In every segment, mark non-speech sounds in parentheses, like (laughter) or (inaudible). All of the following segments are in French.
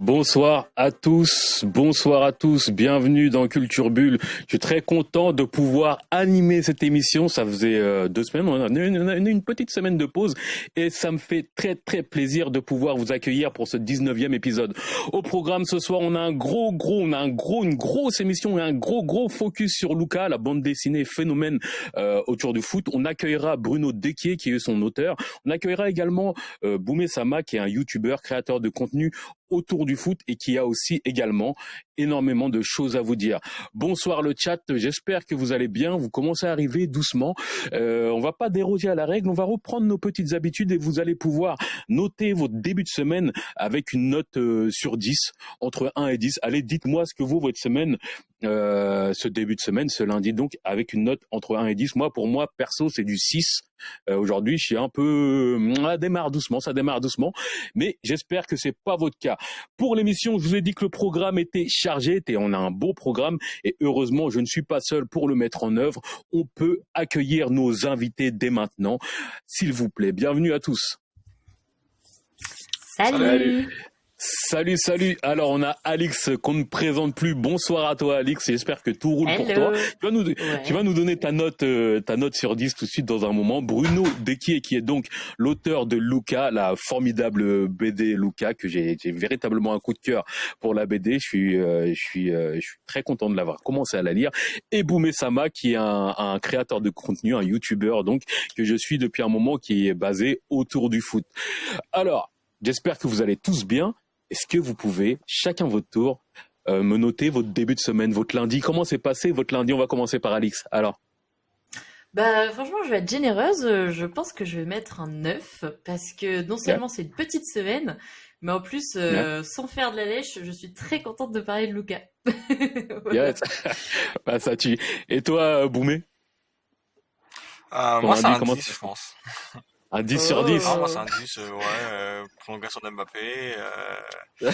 Bonsoir à tous, bonsoir à tous, bienvenue dans Culture Bulle. Je suis très content de pouvoir animer cette émission. Ça faisait euh, deux semaines, on a une, petite semaine de pause et ça me fait très très plaisir de pouvoir vous accueillir pour ce 19e épisode. Au programme ce soir, on a un gros gros, on a un gros, une grosse émission et un gros gros focus sur Luca, la bande dessinée phénomène euh, autour du foot. On accueillera Bruno Dequier qui est son auteur. On accueillera également euh, Boumé Sama qui est un YouTuber, créateur de contenu autour du foot et qui a aussi également énormément de choses à vous dire. Bonsoir le chat, j'espère que vous allez bien, vous commencez à arriver doucement. Euh, on va pas déroger à la règle, on va reprendre nos petites habitudes et vous allez pouvoir noter votre début de semaine avec une note euh, sur 10, entre 1 et 10. Allez, dites-moi ce que vaut votre semaine, euh, ce début de semaine, ce lundi donc, avec une note entre 1 et 10. Moi, pour moi, perso, c'est du 6. Euh, aujourd'hui, je suis un peu, ça démarre doucement, ça démarre doucement, mais j'espère que c'est pas votre cas. Pour l'émission, je vous ai dit que le programme était chargé, et on a un beau programme, et heureusement, je ne suis pas seul pour le mettre en œuvre. On peut accueillir nos invités dès maintenant, s'il vous plaît. Bienvenue à tous. Salut. Salut, salut. Alors, on a Alix qu'on ne présente plus. Bonsoir à toi, Alix. J'espère que tout roule pour toi. Tu vas nous, tu vas nous donner ta note, euh, ta note sur 10 tout de suite dans un moment. Bruno Dequier, qui est donc l'auteur de Luca, la formidable BD Luca, que j'ai véritablement un coup de cœur pour la BD. Je suis, euh, je suis, euh, je suis très content de l'avoir commencé à la lire. Et Boumé Sama, qui est un, un créateur de contenu, un YouTuber, donc, que je suis depuis un moment, qui est basé autour du foot. Alors, J'espère que vous allez tous bien. Est-ce que vous pouvez, chacun votre tour, euh, me noter votre début de semaine, votre lundi? Comment s'est passé votre lundi? On va commencer par Alix. Alors bah franchement, je vais être généreuse. Je pense que je vais mettre un 9 parce que non seulement c'est une petite semaine, mais en plus, euh, sans faire de la lèche, je suis très contente de parler de Luca. (laughs) yes. (laughs) bah, ça tue. Et toi, Boumé? Euh, Moi, c'est un 10, je pense. Un 10 sur 10 Ah, moi, c'est un 10, euh, ouais. Euh, prolongation d'Mbappé. Euh,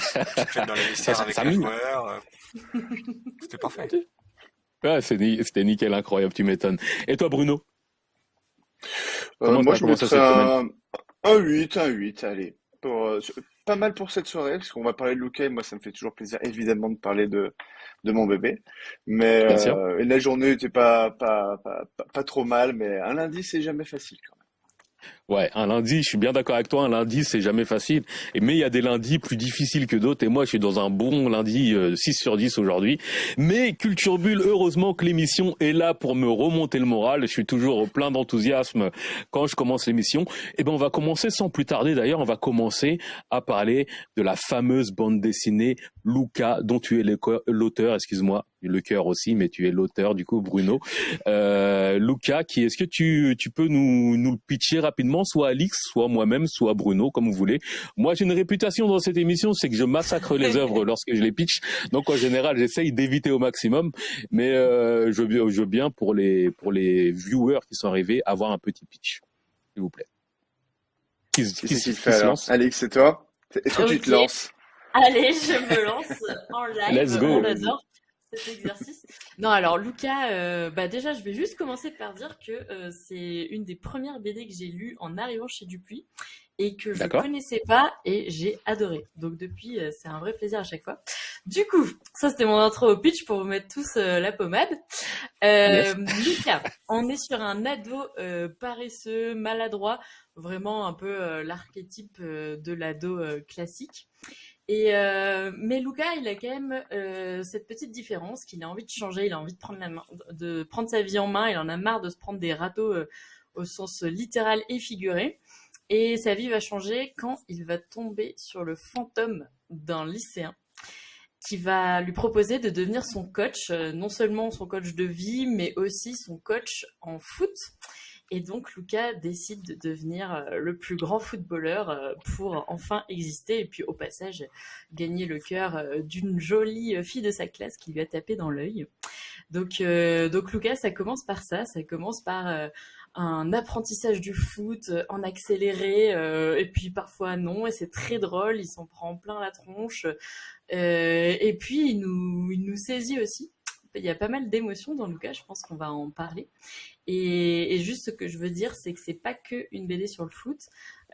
dans les vestiaires avec les joueurs. Euh, C'était parfait. Ouais, c'était nickel, incroyable, tu m'étonnes. Et toi, Bruno? Euh, Moi, je mettrais un, un 8, un 8, allez. Pour, euh, pas mal pour cette soirée, parce qu'on va parler de Luca, et moi, ça me fait toujours plaisir, évidemment, de parler de, de mon bébé. Mais euh, la journée n'était pas, pas, pas, pas, pas trop mal, mais un lundi, c'est jamais facile quand même. Ouais, un lundi, je suis bien d'accord avec toi, un lundi, c'est jamais facile. Mais il y a des lundis plus difficiles que d'autres. Et moi, je suis dans un bon lundi 6 euh, sur 10 aujourd'hui. Mais Culture Bulle, heureusement que l'émission est là pour me remonter le moral. Je suis toujours plein d'enthousiasme quand je commence l'émission. Et eh ben, on va commencer sans plus tarder. D'ailleurs, on va commencer à parler de la fameuse bande dessinée Luca, dont tu es l'auteur, excuse-moi, le cœur aussi, mais tu es l'auteur du coup, Bruno. Euh, Luca, qui est-ce que tu, tu peux nous, nous le pitcher rapidement, soit Alix, soit moi-même, soit Bruno, comme vous voulez. Moi, j'ai une réputation dans cette émission, c'est que je massacre les (laughs) œuvres lorsque je les pitch. Donc en général, j'essaye d'éviter au maximum, mais euh, je, je veux bien pour les pour les viewers qui sont arrivés avoir un petit pitch, s'il vous plaît. Qui, qui, qui, fait, Alix, c'est toi? Est-ce que tu te lances? Allez, je me lance en live. Let's go. Cet exercice. Non, alors Luca, euh, bah déjà, je vais juste commencer par dire que euh, c'est une des premières BD que j'ai lues en arrivant chez Dupuis et que je ne connaissais pas et j'ai adoré. Donc depuis, euh, c'est un vrai plaisir à chaque fois. Du coup, ça c'était mon intro au pitch pour vous mettre tous la pommade. Luca, on est sur un ado paresseux, maladroit, vraiment un peu l'archétype de l'ado classique. Euh, mais Luca, il a quand même euh, cette petite différence qu'il a envie de changer, il a envie de prendre de prendre sa vie en main, il en a marre de se prendre des râteaux euh, au sens littéral et figuré. Et sa vie va changer quand il va tomber sur le fantôme d'un lycéen qui va lui proposer de devenir son coach, non seulement son coach de vie, mais aussi son coach en foot. Et donc Luca décide de devenir euh, le plus grand footballeur euh, pour enfin exister et puis au passage gagner le cœur euh, d'une jolie fille de sa classe qui lui a tapé dans l'œil. Donc, donc Luca, ça commence par ça, ça commence par un apprentissage du foot en accéléré et puis parfois non et c'est très drôle, il s'en prend plein la tronche. Et puis il nous, il nous saisit aussi. Il y a pas mal d'émotions dans Lucas, je pense qu'on va en parler. Et, juste ce que je veux dire, c'est que c'est pas que une BD sur le foot.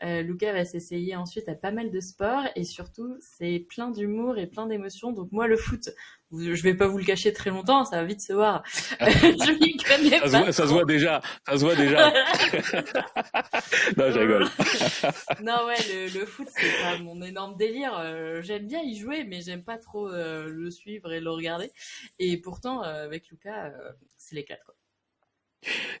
Luca va s'essayer ensuite à pas mal de sports et surtout c'est plein d'humour et plein d'émotions. Donc moi le foot, je vais pas vous le cacher très longtemps, ça va vite se voir. (laughs) je m'y connais ça, pas se voit, ça se voit déjà, ça se voit déjà. (laughs) non, je rigole. (laughs) non ouais, le, le foot c'est pas mon énorme délire. Euh, j'aime bien y jouer, mais j'aime pas trop euh, le suivre et le regarder. Et pourtant euh, avec Lucas, c'est l'éclat quoi.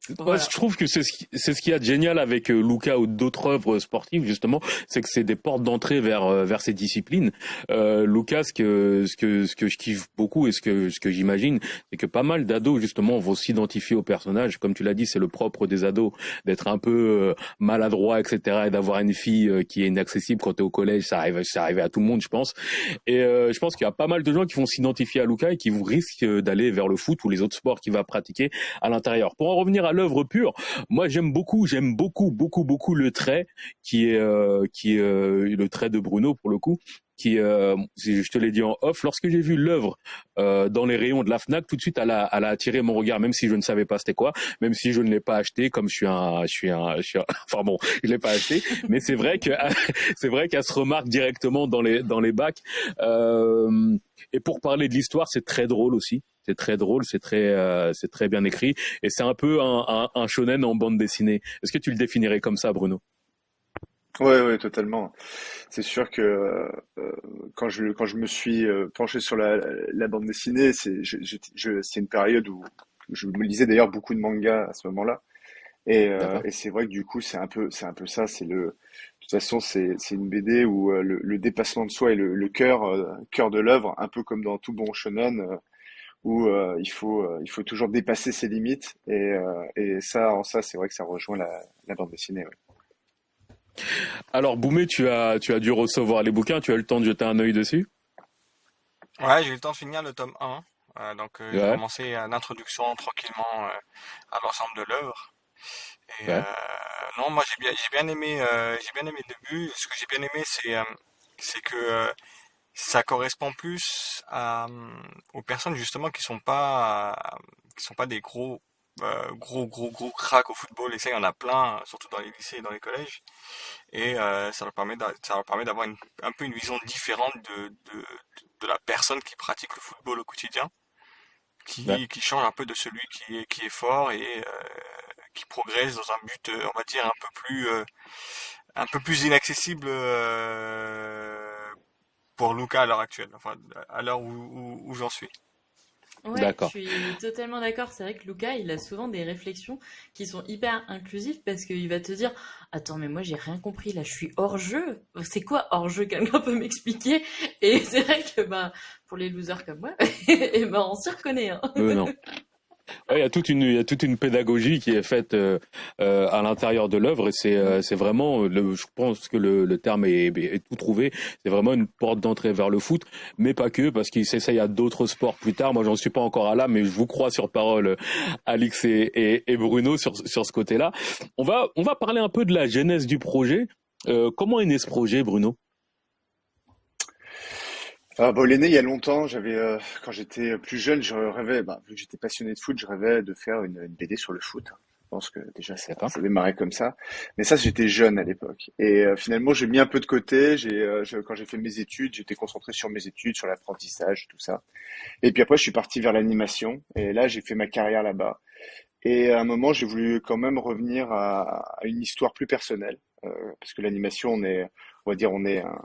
Je trouve que c'est ce qui, c'est ce qu'il y a de génial avec euh, Luca ou d'autres œuvres sportives justement, c'est que c'est des portes d'entrée vers euh, vers ces disciplines. Euh, Luca, ce que ce que ce que je kiffe beaucoup et ce que ce que j'imagine, c'est que pas mal d'ados justement vont s'identifier au personnage. Comme tu l'as dit, c'est le propre des ados d'être un peu euh, maladroit, etc. et d'avoir une fille qui est inaccessible quand tu es au collège. Ça arrive, ça arrive à tout le monde, je pense. Et je pense qu'il y a pas mal de gens qui vont s'identifier à Luca et qui risquent d'aller vers le foot ou les autres sports qu'il va pratiquer à l'intérieur. Pour revenir à l'œuvre pure, moi j'aime beaucoup, j'aime beaucoup, beaucoup, beaucoup le trait qui est euh, euh, le trait de Bruno pour le coup, qui, euh, je te l'ai dit en off, lorsque j'ai vu l'œuvre dans les rayons de la Fnac, tout de suite, elle a, attiré mon regard, même si je ne savais pas c'était quoi, même si je ne l'ai pas acheté, comme je suis un, je suis un, (laughs) enfin bon, je l'ai pas acheté, mais c'est vrai que (laughs) c'est vrai qu'elle se remarque directement dans les dans les bacs. Et pour parler de l'histoire, c'est très drôle aussi. C'est très drôle, c'est très, euh, c'est très bien écrit, et c'est un peu un, un, un shonen en bande dessinée. Est-ce que tu le définirais comme ça, Bruno? Ouais, ouais, totalement. C'est sûr que euh, quand je quand je me suis euh, penché sur la, la bande dessinée, c'est je, je, c'est une période où je me lisais d'ailleurs beaucoup de mangas à ce moment-là. Et, euh, et c'est vrai que du coup, c'est un peu c'est un peu ça. C'est le de toute façon, c'est c'est une BD où le, le dépassement de soi est le, le cœur cœur de l'œuvre, un peu comme dans tout bon shonen où il faut il faut toujours dépasser ses limites. Et, et ça, en ça, c'est vrai que ça rejoint la, la bande dessinée. Ouais. Alors, Boumé, tu as, tu as dû recevoir les bouquins, tu as eu le temps de jeter un œil dessus? Ouais, j'ai eu le temps de finir le tome 1. Euh, donc, euh, j'ai commencé l'introduction tranquillement euh, à l'ensemble de l'œuvre. Et non, moi j'ai bien, j'ai bien aimé, j'ai bien aimé le début. Ce que j'ai bien aimé, c'est, c'est que ça correspond plus à, aux personnes justement qui sont pas, qui sont pas des gros euh, gros gros gros crack au football. Et ça il y en a plein surtout dans les lycées et dans les collèges. Et euh, ça leur permet ça leur permet d'avoir un peu une vision différente de, de, de la personne qui pratique le football au quotidien qui, qui change un peu de celui qui est qui est fort et euh, qui progresse dans un but on va dire un peu plus un peu plus inaccessible pour Luca à l'heure actuelle enfin à l'heure où, où, où j'en suis Ouais, je suis totalement d'accord. C'est vrai que Luca, il a souvent des réflexions qui sont hyper inclusives parce qu'il va te dire Attends, mais moi j'ai rien compris là, je suis hors jeu. C'est quoi hors jeu? Quelqu'un peut m'expliquer? Et c'est vrai que bah, pour les losers comme moi, et (laughs) eh ben, on s'y reconnaît. Hein. Euh, non. Il y a toute une il y a toute une pédagogie qui est faite euh, euh, à l'intérieur de l'œuvre et c'est euh, c'est vraiment le, je pense que le, le terme est, est tout trouvé. C'est vraiment une porte d'entrée vers le foot mais pas que parce qu'il s'essaye à d'autres sports plus tard. Moi j'en suis pas encore à là mais je vous crois sur parole Alix et, et, et Bruno sur sur ce côté là on va on va parler un peu de la genèse du projet. Comment est né ce projet Bruno? Ah, bon, il est né il y a longtemps. J'avais, euh, quand j'étais plus jeune, je rêvais, bah, vu que j'étais passionné de foot, je rêvais de faire une, une BD sur le foot. Je pense que déjà ça, ça démarrait comme ça. Mais ça, j'étais jeune à l'époque. Et euh, finalement, j'ai mis un peu de côté. J'ai, euh, quand j'ai fait mes études, j'étais concentré sur mes études, sur l'apprentissage, tout ça. Et puis après, je suis parti vers l'animation. Et là, j'ai fait ma carrière là-bas. Et à un moment, j'ai voulu quand même revenir à, à une histoire plus personnelle, parce que l'animation, on est, on va dire, on est un,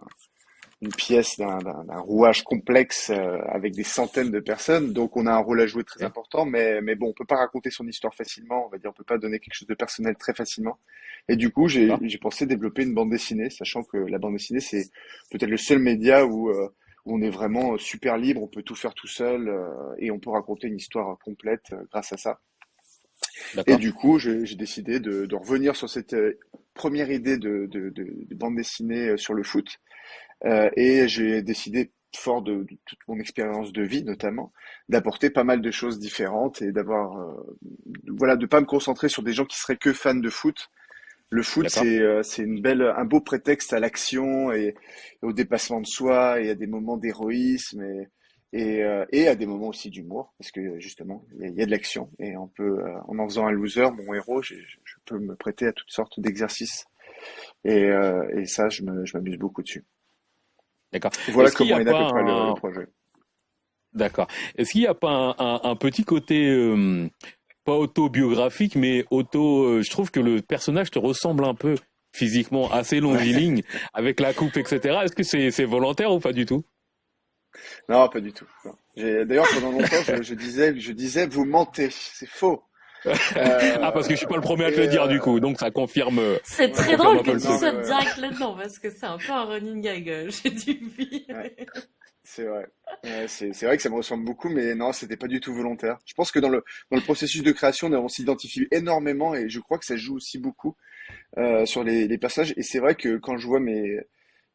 une pièce d'un rouage complexe euh, avec des centaines de personnes, donc on a un rôle à jouer très important, mais, mais bon, on peut pas raconter son histoire facilement, on va dire, on peut pas donner quelque chose de personnel très facilement. Et du coup, j'ai pensé développer une bande dessinée, sachant que la bande dessinée, c'est peut-être le seul média où, euh, où, on est vraiment super libre, on peut tout faire tout seul, euh, et on peut raconter une histoire complète grâce à ça. Et du coup, j'ai décidé de, de, revenir sur cette première idée de, de, de, bande dessinée sur le foot, euh, et j'ai décidé, fort de, toute mon expérience de vie notamment, d'apporter pas mal de choses différentes et d'avoir, euh, voilà, de pas me concentrer sur des gens qui seraient que fans de foot. Le foot, c'est euh, c'est une belle, un beau prétexte à l'action et, au dépassement de soi et à des moments d'héroïsme et et, et à des moments aussi d'humour parce que justement il y, a de l'action et on peut en en faisant un loser mon héros je peux me prêter à toutes sortes d'exercices Et, et ça, je m'amuse beaucoup dessus. D'accord. Voilà comment est à peu près le, projet. D'accord. Est-ce qu'il n'y a pas un, petit côté pas autobiographique, mais auto. je trouve que le personnage te ressemble un peu physiquement, assez (laughs) longiligne, avec la coupe, etc. Est-ce que c'est volontaire ou pas du tout? Non, pas du tout. D'ailleurs, pendant longtemps, je, disais, je disais, vous mentez, c'est faux. Euh, ah, parce que je suis pas le premier à te le dire, du coup, donc ça confirme. C'est très drôle que tu sautes direct là-dedans, parce que c'est un peu un running gag, euh, (laughs) j'ai dû C'est vrai. c'est vrai que ça me ressemble beaucoup, mais non, c'était pas du tout volontaire. Je pense que dans le, dans le processus de création, on s'identifie énormément et je crois que ça joue aussi beaucoup euh, sur les, les passages. Et c'est vrai que quand je vois mes,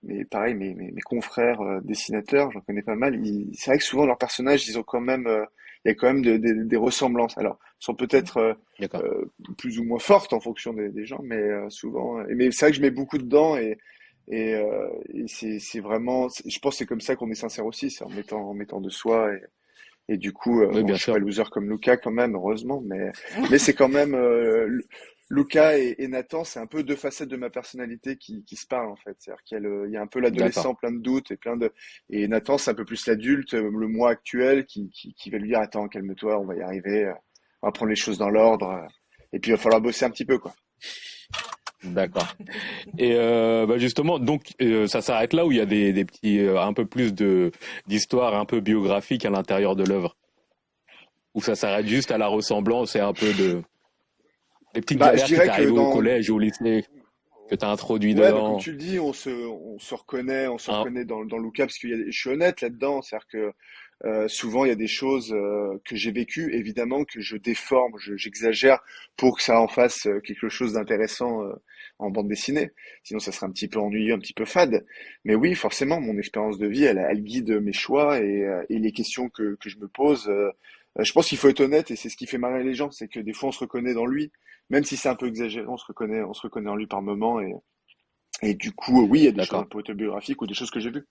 mais pareil, mes, mes, mes confrères euh, dessinateurs, j'en connais pas mal, c'est vrai que souvent leurs personnages, ils ont quand même, euh, il y a quand même de, des ressemblances. Alors, sont peut-être euh, plus ou moins fortes en fonction des, des gens, mais souvent. mais c'est vrai que je mets beaucoup dedans et et, et c'est vraiment, je pense que c'est comme ça qu'on est sincère aussi, c'est en mettant en mettant de soi et et du coup, oui, je suis pas loser comme Luca quand même, heureusement, mais (laughs) mais c'est quand même Luca et, Nathan, c'est un peu deux facettes de ma personnalité qui, qui se parlent en fait. C'est-à-dire qu'il y, a il y a un peu l'adolescent plein de doutes et plein de et Nathan c'est un peu plus l'adulte, euh, le moi actuel qui, qui, qui va lui dire attends calme-toi, on va y arriver, euh, on va prendre les choses dans l'ordre euh, et puis il va falloir bosser un petit peu quoi. D'accord. Et euh, bah justement, donc ça s'arrête là où il y a des, des petits, un peu plus de d'histoire un peu biographique à l'intérieur de l'œuvre, ou ça s'arrête juste à la ressemblance et un peu de des petites bah, galères qui t'arrivent au collège ou au lycée que tu as introduit ouais, dedans. comme tu le dis, on se, on se reconnaît, on se ah. reconnaît dans, dans Luca parce que je suis honnête là-dedans, c'est-à-dire que euh, souvent il y a des choses euh, que j'ai vécues, évidemment que je déforme, j'exagère pour que ça en fasse euh, quelque chose d'intéressant euh, en bande dessinée. Sinon ça serait un petit peu ennuyeux, un petit peu fade. Mais oui, forcément, mon expérience de vie, elle, elle guide mes choix et, et les questions que, que je me pose. Je pense qu'il faut être honnête et c'est ce qui fait marrer les gens, c'est que des fois on se reconnaît dans lui même si c'est un peu exagéré, on se reconnaît, on se reconnaît en lui par moment et, et du coup, oui, il y a des choses un peu autobiographiques ou des choses que j'ai vues.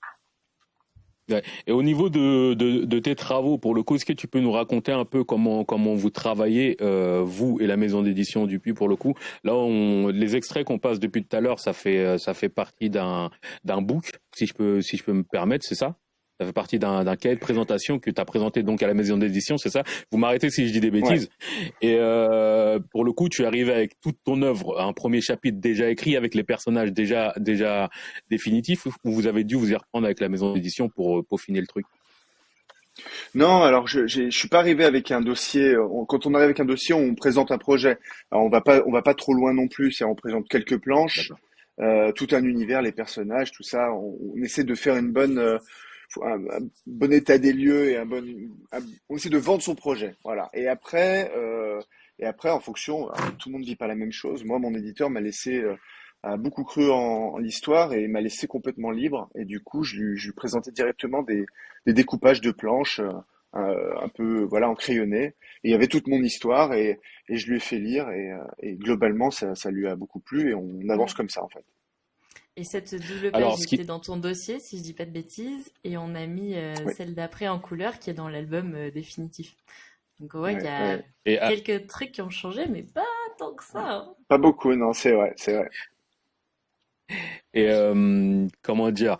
Et au niveau de, de, tes travaux, pour le coup, est-ce que tu peux nous raconter un peu comment comment vous travaillez, euh, vous et la maison d'édition du Puy, pour le coup? Là, on, les extraits qu'on passe depuis tout à l'heure, ça fait ça fait partie d'un d'un book, si je peux si je peux me permettre, c'est ça? Ça fait partie d'un cahier de présentation que tu as présenté donc à la maison d'édition, c'est ça? Vous m'arrêtez si je dis des bêtises. Et euh, pour le coup, tu arrives avec toute ton œuvre, un premier chapitre déjà écrit avec les personnages déjà déjà définitifs, ou vous avez dû vous y reprendre avec la maison d'édition pour euh, peaufiner le truc? Non, alors je ne suis pas arrivé avec un dossier. Quand on arrive avec un dossier, on présente un projet. Alors on va pas on va pas trop loin non plus. On présente quelques planches, euh, tout un univers, les personnages, tout ça. On, on essaie de faire une bonne euh, un, bon état des lieux et un bon, on essaie de vendre son projet, voilà. Et après, euh, et après, en fonction, tout le monde dit pas la même chose. Moi, mon éditeur m'a laissé euh, a beaucoup cru en, l'histoire et m'a laissé complètement libre. Et du coup, je lui, je lui présentais directement des, des découpages de planches, euh, un peu voilà en crayonné. Et il y avait toute mon histoire et, et je lui ai fait lire et, et globalement, ça, ça lui a beaucoup plu et on avance comme ça en fait. Et cette double page était dans ton dossier, si je dis pas de bêtises, et on a mis euh, celle d'après en couleur qui est dans l'album euh, définitif. Donc ouais, il y a quelques trucs qui ont changé, mais pas tant que ça. Hein. Pas beaucoup, non, c'est vrai, c'est vrai. Et euh, comment dire,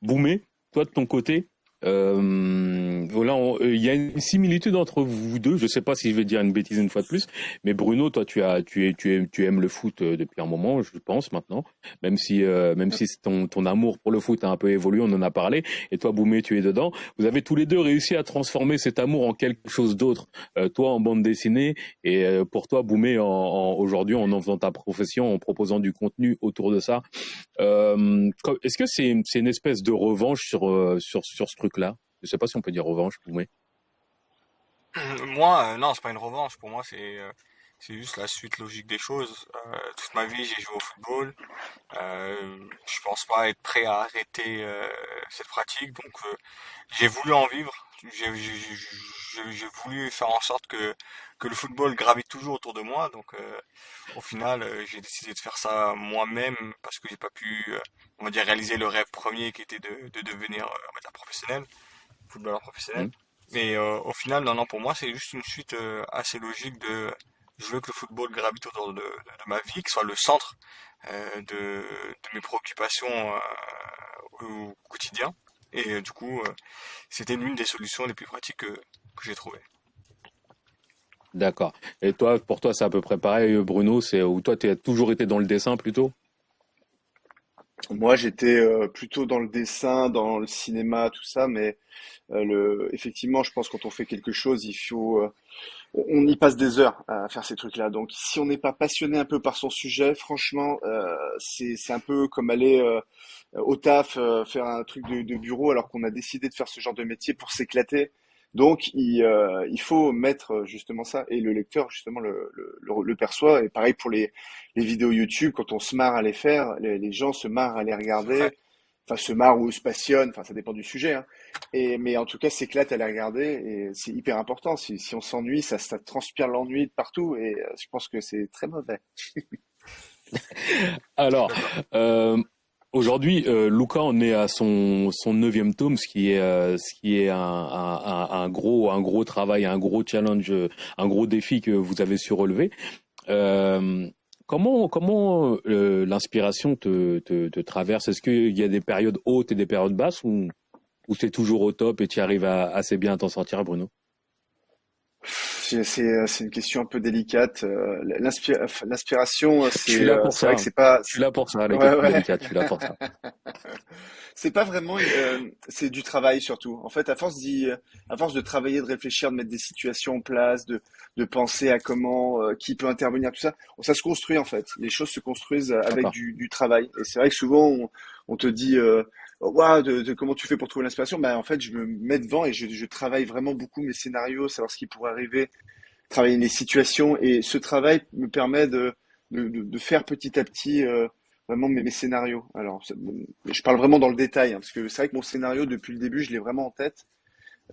Boumé, toi de ton côté, euh, voilà, euh, il y a une similitude entre vous deux. Je sais pas si je vais dire une bêtise une fois de plus, mais Bruno, toi, tu as, tu tu aimes, tu aimes le foot euh, depuis un moment, je pense maintenant. Même si, euh, même si ton, ton amour pour le foot a un peu évolué, on en a parlé. Et toi, Boumé, tu es dedans. Vous avez tous les deux réussi à transformer cet amour en quelque chose d'autre. toi, en bande dessinée, et pour toi, Boumé, en, aujourd'hui, en en faisant ta profession, en proposant du contenu autour de ça. Est-ce que c'est, c'est une espèce de revanche sur, sur, sur ce truc là Je sais pas si on peut dire revanche, Boumé. Moi, euh, non, c'est pas une revanche. Pour moi, c'est euh, c'est juste la suite logique des choses. Euh, toute ma vie, j'ai joué au football. je pense pas être prêt à arrêter cette pratique, donc j'ai voulu en vivre. J'ai voulu faire en sorte que que le football gravite toujours autour de moi. Donc, au final, j'ai décidé de faire ça moi-même parce que j'ai pas pu, on va dire, réaliser le rêve premier qui était de, de devenir, on professionnel, footballeur professionnel. Mmh. Mais au final, non, non, pour moi, c'est juste une suite assez logique de je veux que le football gravite autour de, ma vie, que soit le centre euh, de, mes préoccupations euh, au quotidien. Et du coup, c'était l'une des solutions les plus pratiques que, que j'ai trouvées. D'accord. Et toi, pour toi, c'est à peu près pareil, Bruno, c'est toi, tu as toujours été dans le dessin plutôt? Moi, j'étais euh, plutôt dans le dessin, dans le cinéma, tout ça, mais euh, le, effectivement, je pense quand on fait quelque chose, il faut, euh, on y passe des heures à faire ces trucs-là. Donc, si on n'est pas passionné un peu par son sujet, franchement, c'est c'est un peu comme aller au taf, faire un truc de, de bureau, alors qu'on a décidé de faire ce genre de métier pour s'éclater. Donc, il, euh, il faut mettre euh, justement ça, et le lecteur justement le, le, le, perçoit. Et pareil pour les, les, vidéos YouTube, quand on se marre à les faire, les, les gens se marrent à les regarder, enfin se marrent ou se passionnent, enfin ça dépend du sujet. Hein. Et mais en tout cas, s'éclate à les regarder, et c'est hyper important. Si, si on s'ennuie, ça, ça transpire l'ennui de partout, et euh, je pense que c'est très mauvais. (laughs) Alors, euh, Aujourd'hui, euh, Luca en est à son son neuvième tome, ce qui est euh, ce qui est un, un, un, gros un gros travail, un gros challenge, un gros défi que vous avez su relever. Euh, comment comment euh, l'inspiration te, te, te traverse? Est-ce qu'il y a des périodes hautes et des périodes basses ou ou c'est toujours au top et tu arrives à, assez bien à t'en sortir, Bruno? C'est c'est une question un peu délicate. Euh, l'inspiration, c'est vrai que c'est pas. Je suis là pour ça. Ouais, je suis là pour ça. (laughs) c'est pas vraiment. Euh, c'est du travail surtout. En fait, à force d'y, à force de travailler, de réfléchir, de mettre des situations en place, de de penser à comment, euh, qui peut intervenir, tout ça, ça se construit en fait. Les choses se construisent avec du, du travail. Et c'est vrai que souvent on, on te dit wow, de, comment tu fais pour trouver l'inspiration? Ben, En fait, je me mets devant et je, je, travaille vraiment beaucoup mes scénarios, savoir ce qui pourrait arriver, travailler les situations. Et ce travail me permet de, de, de faire petit à petit euh, vraiment mes, mes, scénarios. Alors, je parle vraiment dans le détail, hein, parce que c'est vrai que mon scénario, depuis le début, je l'ai vraiment en tête.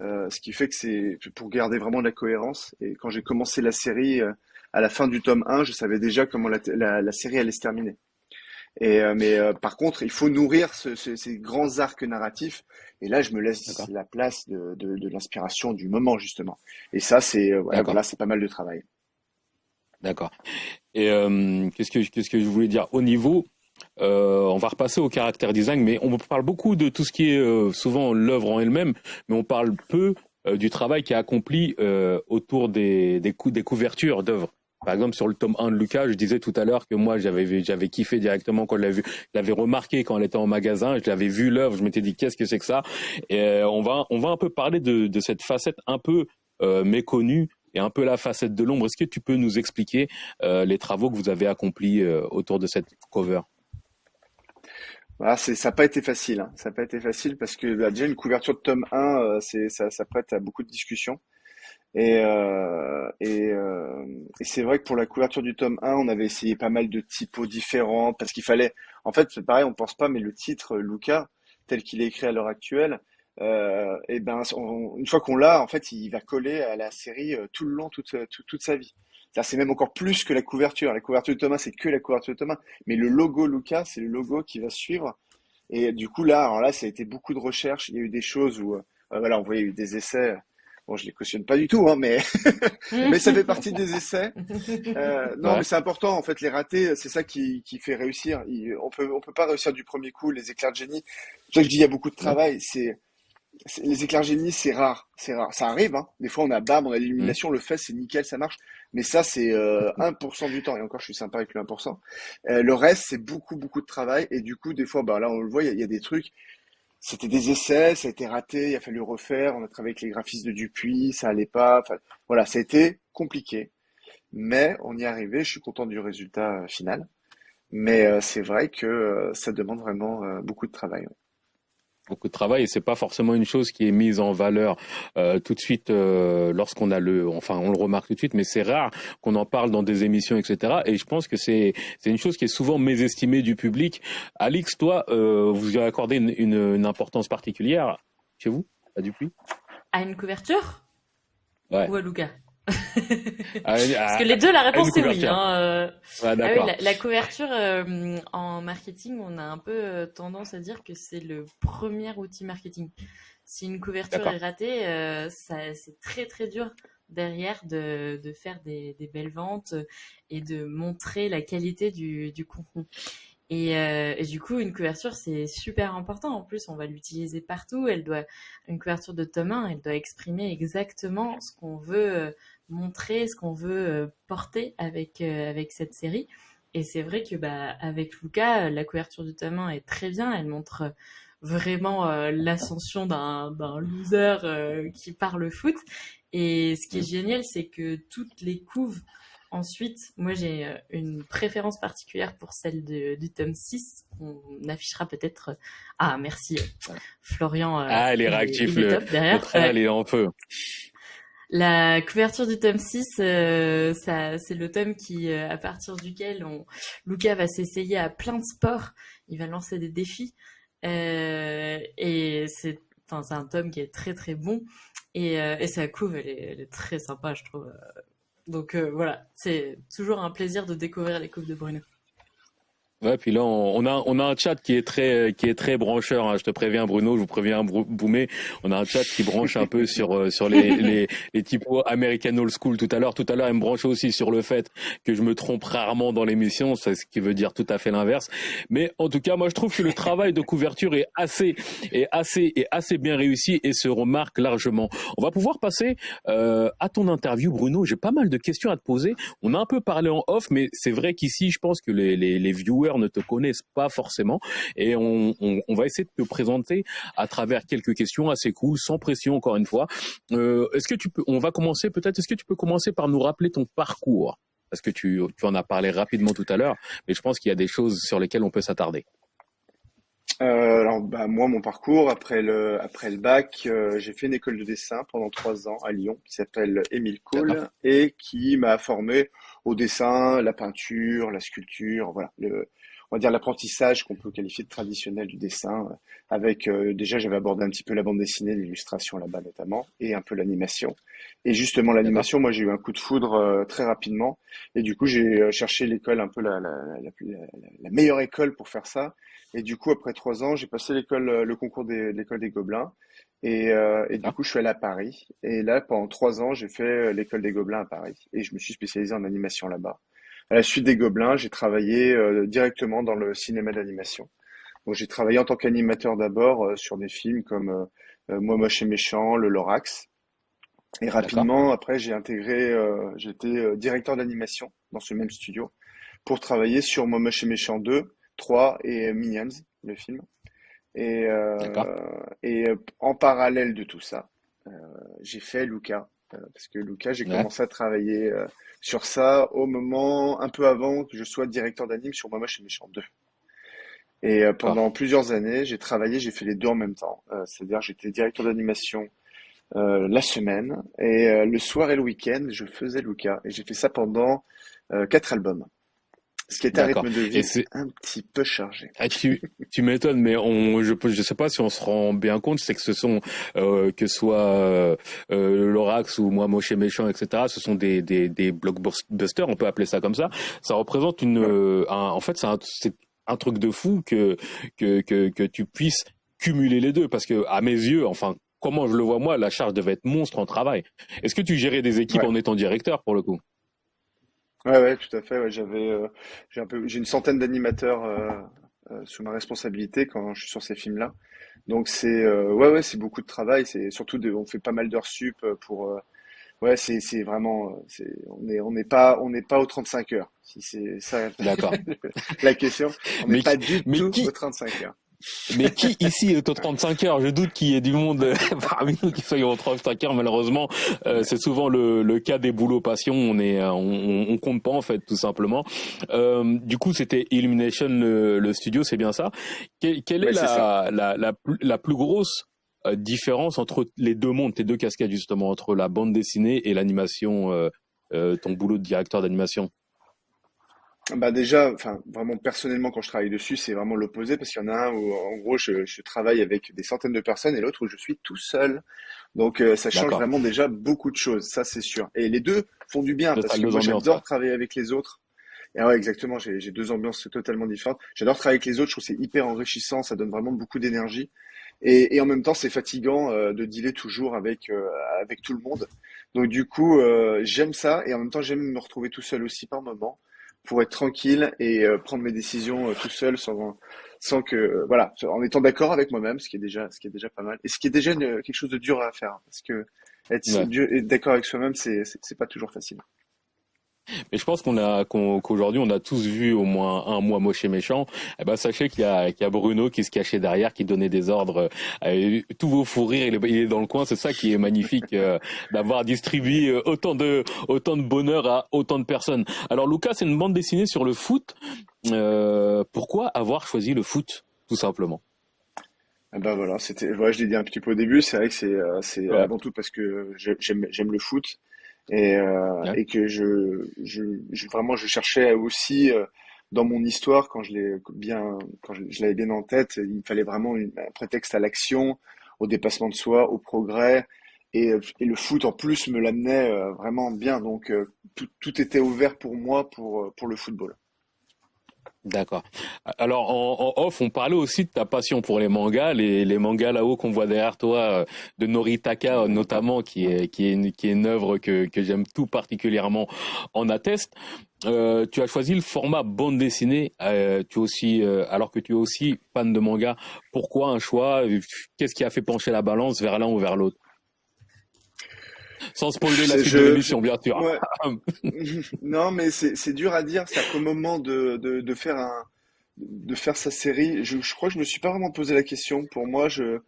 Euh, ce qui fait que c'est pour garder vraiment la cohérence. Et quand j'ai commencé la série, euh, à la fin du tome 1, je savais déjà comment la, la série allait se terminer. Et, euh, mais euh, par contre, il faut nourrir ce, ce, ces grands arcs narratifs. Et là, je me laisse la place de, de, de l'inspiration du moment justement. Et ça, c'est euh, voilà, c'est pas mal de travail. D'accord. Et qu'est-ce que qu'est-ce que je voulais dire? Au niveau euh, on va repasser au caractère design, mais on parle beaucoup de tout ce qui est souvent l'œuvre en elle-même, mais on parle peu du travail qui est accompli autour des, des, des couvertures d'œuvres. Par exemple, sur le tome 1 de Lucas, je disais tout à l'heure que moi, j'avais kiffé directement quand je l'avais remarqué quand elle était en magasin. Je l'avais vu l'œuvre. Je m'étais dit qu'est-ce que c'est que ça? Et euh, on va on va un peu parler de, cette facette un peu euh, méconnue et un peu la facette de l'ombre. Est-ce que tu peux nous expliquer euh, les travaux que vous avez accomplis autour de cette cover? Voilà, c'est, ça n'a pas été facile. Hein. Ça n'a pas été facile parce que bah, déjà une couverture de tome 1, euh, c'est, ça, ça prête à beaucoup de discussions. Et, euh, et, euh, et c'est vrai que pour la couverture du tome 1, on avait essayé pas mal de typos différents parce qu'il fallait. En fait, c'est pareil, on pense pas, mais le titre Luca, tel qu'il est écrit à l'heure actuelle, euh, et ben, une fois qu'on l'a, en fait, il va coller à la série euh, tout le long, toute, toute, toute sa vie. C'est même encore plus que la couverture. La couverture de Thomas, c'est que la couverture de Thomas. Mais le logo Luca, c'est le logo qui va suivre. Et du coup, là, alors là, ça a été beaucoup de recherches. Il y a eu des choses où, euh, voilà, on voyait eu des essais Bon, je les cautionne pas du tout, hein, mais (laughs) (laughs) mais ça fait partie des essais. Euh, non, mais c'est important en fait. Les ratés, c'est ça qui, qui fait réussir. on peut on peut pas réussir du premier coup. Les éclairs de génie. C'est ça que je dis, il y a beaucoup de travail. C'est les éclairs de génie, c'est rare, c'est rare. Ça arrive. Hein. Des fois, on a bam, on a l'illumination, le fait, c'est nickel, ça marche. Mais ça, c'est euh, (laughs) 1% du temps. Et encore, je suis sympa avec le 1%. Euh, le reste, c'est beaucoup, beaucoup de travail. Et du coup, des fois, bah là, on le voit, il y, y, a des trucs c'était des essais, ça a été raté, il a fallu refaire. On a travaillé avec les graphistes de Dupuis, ça allait pas. Enfin, voilà, ça a été compliqué, mais on y est arrivé. Je suis content du résultat euh, final, mais euh, c'est vrai que euh, ça demande vraiment beaucoup de travail beaucoup de travail et c'est pas forcément une chose qui est mise en valeur euh, tout de suite euh, lorsqu'on a le enfin on le remarque tout de suite mais c'est rare qu'on en parle dans des émissions etc et je pense que c'est c'est une chose qui est souvent mésestimée du public. Alix toi euh, vous y accordé une, une, une, importance particulière chez vous à Dupuis? À une couverture? Ouais. ou à Luca ah, Parce que les deux, la réponse est oui. Hein, euh. ah la, couverture euh, en marketing, on a un peu euh, tendance à dire que c'est le premier outil marketing. Si une couverture est ratée, c'est très très dur derrière de, de faire des, des, belles ventes et de montrer la qualité du, du contenu. Et, euh, et, du coup, une couverture, c'est super important. En plus, on va l'utiliser partout. Elle doit, une couverture de tome 1, elle doit exprimer exactement ce qu'on veut euh, montrer, ce qu'on veut euh, porter avec, euh, avec cette série. Et c'est vrai que bah, avec Luca, la couverture du tome 1 est très bien. Elle montre vraiment l'ascension d'un loser qui parle foot. Et ce qui est génial, c'est que toutes les couves Ensuite, moi j'ai euh, une préférence particulière pour celle du tome 6. On affichera peut-être. Euh, ah, merci euh, Florian. ah, elle est réactif, le, derrière. elle est en feu. La couverture du tome 6, ça, c'est le tome qui, à partir duquel on, Luca va s'essayer à plein de sports. Il va lancer des défis. et c'est, un tome qui est très très bon. Et, sa couve, elle est, elle est, très sympa, je trouve. Donc euh, voilà, c'est toujours un plaisir de découvrir les coupes de Bruno. Ouais, puis là, on a, on a un chat qui est très, qui est très brancheur. Hein. Je te préviens, Bruno, je vous préviens, Boumé. On a un chat qui branche un peu (laughs) sur, euh, sur les, les, les typos American Old School tout à l'heure. Tout à l'heure, elle me branchait aussi sur le fait que je me trompe rarement dans l'émission. C'est ce qui veut dire tout à fait l'inverse. Mais en tout cas, moi, je trouve que le travail de couverture est assez, est assez, est assez bien réussi et se remarque largement. On va pouvoir passer euh, à ton interview, Bruno. J'ai pas mal de questions à te poser. On a un peu parlé en off, mais c'est vrai qu'ici, je pense que les, les, les viewers ne te connaissent pas forcément. Et on, va essayer de te présenter à travers quelques questions assez cool, sans pression encore une fois. Euh, est-ce que tu peux, on va commencer peut-être, est-ce que tu peux commencer par nous rappeler ton parcours? Parce que tu, en as parlé rapidement tout à l'heure, mais je pense qu'il y a des choses sur lesquelles on peut s'attarder. Euh, alors, bah, moi, mon parcours après le après le bac, euh, j'ai fait une école de dessin pendant trois ans à Lyon, qui s'appelle Émile Cole et qui m'a formé au dessin, la peinture, la sculpture, voilà, le, on va dire l'apprentissage qu'on peut qualifier de traditionnel du dessin. Avec euh, déjà, j'avais abordé un petit peu la bande dessinée, l'illustration là-bas notamment, et un peu l'animation. Et justement, l'animation, moi, j'ai eu un coup de foudre euh, très rapidement, et du coup, j'ai euh, cherché l'école un peu la, la, la, la, meilleure école pour faire ça. Et du coup, après trois ans, j'ai passé l'école, le concours de l'école des Gobelins. Et, et, du coup, je suis allé à Paris. Et là, pendant trois ans, j'ai fait l'école des Gobelins à Paris. Et je me suis spécialisé en animation là-bas. À la suite des Gobelins, j'ai travaillé euh, directement dans le cinéma d'animation. Donc j'ai travaillé en tant qu'animateur d'abord euh, sur des films comme euh, Moi moche et méchant, Le Lorax. Et rapidement, après, j'ai intégré, j'étais directeur d'animation dans ce même studio pour travailler sur Moi moche et méchant 2, 3 et Minions, le film. Et, et en parallèle de tout ça, j'ai fait Luca, parce que Luca, j'ai commencé à travailler sur ça au moment un peu avant que je sois directeur d'anime sur Moi chez Méchant 2. Et euh, pendant plusieurs années, j'ai travaillé, j'ai fait les deux en même temps. Euh, c'est-à-dire j'étais directeur d'animation euh, la semaine et le soir et le week-end, je faisais Luca. Et j'ai fait ça pendant quatre albums. Ce qui est un rythme de vie un petit peu chargé. Ah, tu, tu m'étonnes, mais on, je ne sais pas si on se rend bien compte, c'est que ce sont, euh, que ce soit euh, euh Lorax ou Moi Moche et Méchant, etc., ce sont des, des, des blockbusters, on peut appeler ça comme ça. Ça représente une... Euh, un, en fait, c'est un, un, truc de fou que, que, que, que tu puisses cumuler les deux, parce que à mes yeux, enfin, comment je le vois moi, la charge devait être monstre en travail. Est-ce que tu gérais des équipes en étant directeur, pour le coup? Ouais, ouais, tout à fait. Ouais, j'avais, euh, j'ai un peu, j'ai une centaine d'animateurs euh, euh, sous ma responsabilité quand je suis sur ces films-là. Donc c'est, ouais, ouais, c'est beaucoup de travail. C'est surtout, de, on fait pas mal d'heures sup pour. ouais, c'est, c'est vraiment, c'est, on est, on n'est pas, on n'est pas aux 35 heures. Si c'est ça. D'accord. (laughs) la question, on n'est pas du tout aux 35 heures. Mais qui ici est aux 35 heures? Je doute qu'il y ait du monde euh, (laughs) parmi nous qui soit aux 35 heures. Malheureusement, euh, c'est souvent le, le, cas des boulots passion. On est, euh, on, on, compte pas en fait, tout simplement. Euh, du coup, c'était Illumination le, le, studio, c'est bien ça? Quelle, quelle est, la, la, la, la, plus grosse différence entre les deux mondes, tes deux casquettes justement, entre la bande dessinée et l'animation, ton boulot de directeur d'animation? Bah déjà, enfin vraiment personnellement quand je travaille dessus, c'est vraiment l'opposé parce qu'il y en a un où en gros je, je travaille avec des centaines de personnes et l'autre où je suis tout seul. Donc euh, ça change vraiment déjà beaucoup de choses, ça c'est sûr. Et les deux font du bien parce que moi j'adore travailler avec les autres. Et ouais, exactement, j'ai deux ambiances totalement différentes. J'adore travailler avec les autres, je trouve c'est hyper enrichissant, ça donne vraiment beaucoup d'énergie. Et, et en même temps, c'est fatigant de dealer toujours avec avec tout le monde. Donc du coup, j'aime ça et en même temps, j'aime me retrouver tout seul aussi par moment pour être tranquille et prendre mes décisions tout seul sans sans que voilà, en étant d'accord avec moi-même, ce qui est déjà ce qui est déjà pas mal et ce qui est déjà quelque chose de dur à faire hein, parce que être d'accord avec soi-même, c'est c'est pas toujours facile. Mais je pense qu'on a qu'aujourd'hui on a tous vu au moins un mois moche et méchant. Eh ben sachez qu'il y a qu'il y a Bruno qui se cachait derrière, qui donnait des ordres. Euh, tous vos fous rires, il est dans le coin. C'est ça qui est magnifique euh, d'avoir distribué euh, autant de autant de bonheur à autant de personnes. Alors Lucas, c'est une bande dessinée sur le foot. pourquoi avoir choisi le foot, tout simplement? Eh ben voilà, c'était, voilà, je l'ai dit un petit peu au début. C'est vrai que c'est, c'est avant tout parce que j'aime, j'aime le foot et, euh, et que je, je, je, vraiment je cherchais aussi euh, dans mon histoire quand je l'ai bien quand je, l'avais bien en tête il fallait vraiment un prétexte à l'action au dépassement de soi au progrès. Et, et le foot en plus me l'amenait euh, vraiment bien. Donc tout, tout était ouvert pour moi pour pour le football D'accord. Alors en, off, on parlait aussi de ta passion pour les mangas, les, les mangas là-haut qu'on voit derrière toi, euh, de Noritaka notamment, qui est qui est une, qui est une œuvre que que j'aime tout particulièrement, en atteste. Euh, tu as choisi le format bande dessinée. Euh, tu aussi, euh, alors que tu es aussi fan de manga. Pourquoi un choix? Qu'est-ce qui a fait pencher la balance vers l'un ou vers l'autre? Sans spoiler la suite de l'émission, bien sûr. (laughs) non, mais c'est dur à dire. C'est à moment de, de, de, faire un de faire sa série. Je, je, crois que je me suis pas vraiment posé la question. Pour moi, je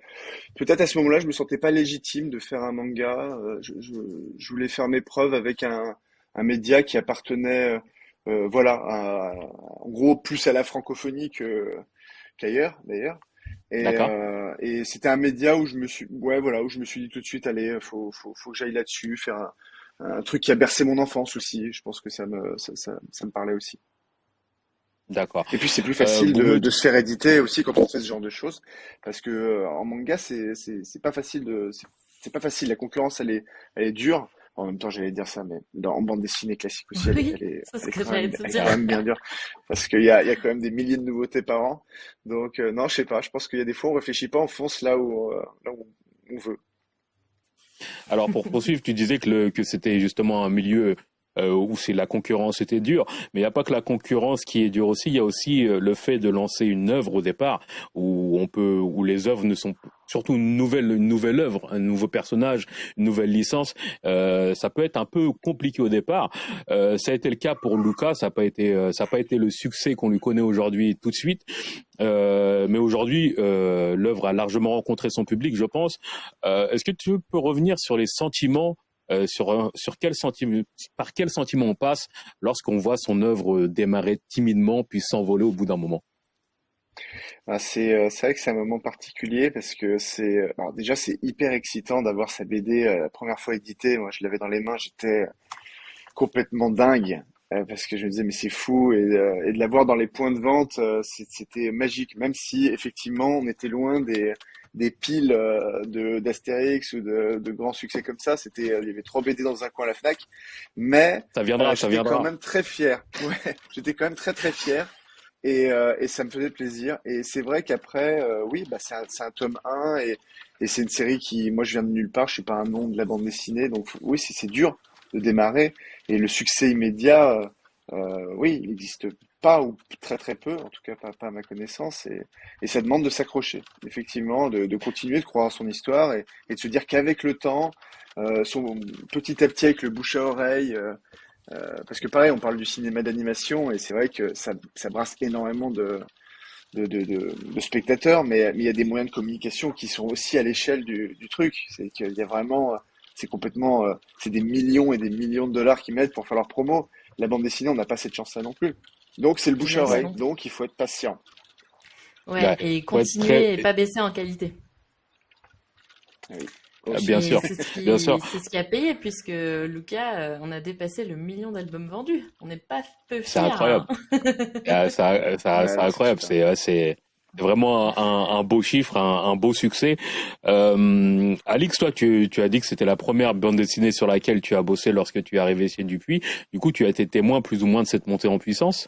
peut-être à ce moment-là, je me sentais pas légitime de faire un manga. Euh, je, je, je voulais faire mes preuves avec un, un média qui appartenait, euh, voilà, à, en gros plus à la francophonie que qu'ailleurs, d'ailleurs. Et, euh, et c'était un média où je me suis, ouais, voilà, où je me suis dit tout de suite, allez, faut, faut, faut que j'aille là-dessus, faire un, un, truc qui a bercé mon enfance aussi. Je pense que ça me, ça, ça, ça me parlait aussi. D'accord. Et puis c'est plus facile euh, de, de, se faire éditer aussi quand on fait ce genre de choses, parce que euh, en manga c'est c'est pas facile de, c'est pas facile. La concurrence elle est elle est dure. En même temps, j'allais dire ça, mais dans, en bande dessinée classique aussi, elle, est, quand, même, bien dure. Parce qu'il y a, il y a quand même des milliers de nouveautés par an. Donc, euh, non, je sais pas. Je pense qu'il y a des fois, on réfléchit pas, on fonce là où, euh, là où on veut. Alors, pour poursuivre, tu disais que, le, que c'était justement un milieu où c'est la concurrence était dure. Mais il n'y a pas que la concurrence qui est dure aussi. Il y a aussi euh, le fait de lancer une œuvre au départ où on peut, où les œuvres ne sont surtout une nouvelle, une nouvelle œuvre, un nouveau personnage, une nouvelle licence. Euh, ça peut être un peu compliqué au départ. Euh, ça a été le cas pour Lucas. Ça n'a pas été, euh, ça n'a pas été le succès qu'on lui connaît aujourd'hui tout de suite. Euh, mais aujourd'hui, euh, l'œuvre a largement rencontré son public, je pense. Est-ce que tu peux revenir sur les sentiments euh, sur, sur quel sentiment, par quel sentiment on passe lorsqu'on voit son œuvre démarrer timidement puis s'envoler au bout d'un moment? Ah, c'est euh, c'est vrai que c'est un moment particulier parce que c'est euh, déjà c'est hyper excitant d'avoir sa BD la première fois éditée. Moi, je l'avais dans les mains, j'étais complètement dingue parce que je me disais mais c'est fou et, et de l'avoir dans les points de vente, c'était magique. Même si effectivement on était loin des des piles euh, de d'Astérix ou de, de grands succès comme ça. C'était, euh, il y avait trois BD dans un coin à la Fnac, mais ça viendra, euh, ça viendra. quand même très fier. (laughs) Ouais, j'étais quand même très très fier. Et, et ça me faisait plaisir. Et c'est vrai qu'après, oui, bah c'est un, un, tome 1 et, et c'est une série qui, moi, je viens de nulle part. Je suis pas un nom de la bande dessinée, donc oui, c'est dur de démarrer. Et le succès immédiat, euh, oui, il existe pas ou très très peu, en tout cas pas, à ma connaissance, et, ça demande de s'accrocher, effectivement, de, continuer de croire à son histoire et, de se dire qu'avec le temps, euh, son, petit à petit avec le bouche à oreille, euh, euh, parce que pareil, on parle du cinéma d'animation et c'est vrai que ça, brasse énormément de, spectateurs, mais, il y a des moyens de communication qui sont aussi à l'échelle du, truc. C'est qu'il y a vraiment, c'est complètement, c'est des millions et des millions de dollars qui mettent pour faire leur promo. La bande dessinée, on n'a pas cette chance-là non plus. Donc c'est le bouche à oreille, donc il faut être patient. Ouais, et continuer et pas baisser en qualité. Oui. Ah, bien sûr, c'est ce, bien sûr. C'est ce qui a payé puisque Lucas, euh, on a dépassé le million d'albums vendus. On n'est pas peu fiers. (laughs) C'est incroyable. Hein. c'est incroyable. C'est c'est vraiment un, un, beau chiffre, un, un beau succès. Euh, Alix, toi, tu, tu as dit que c'était la première bande dessinée sur laquelle tu as bossé lorsque tu es arrivé chez Dupuis. Du coup, tu as été témoin plus ou moins de cette montée en puissance?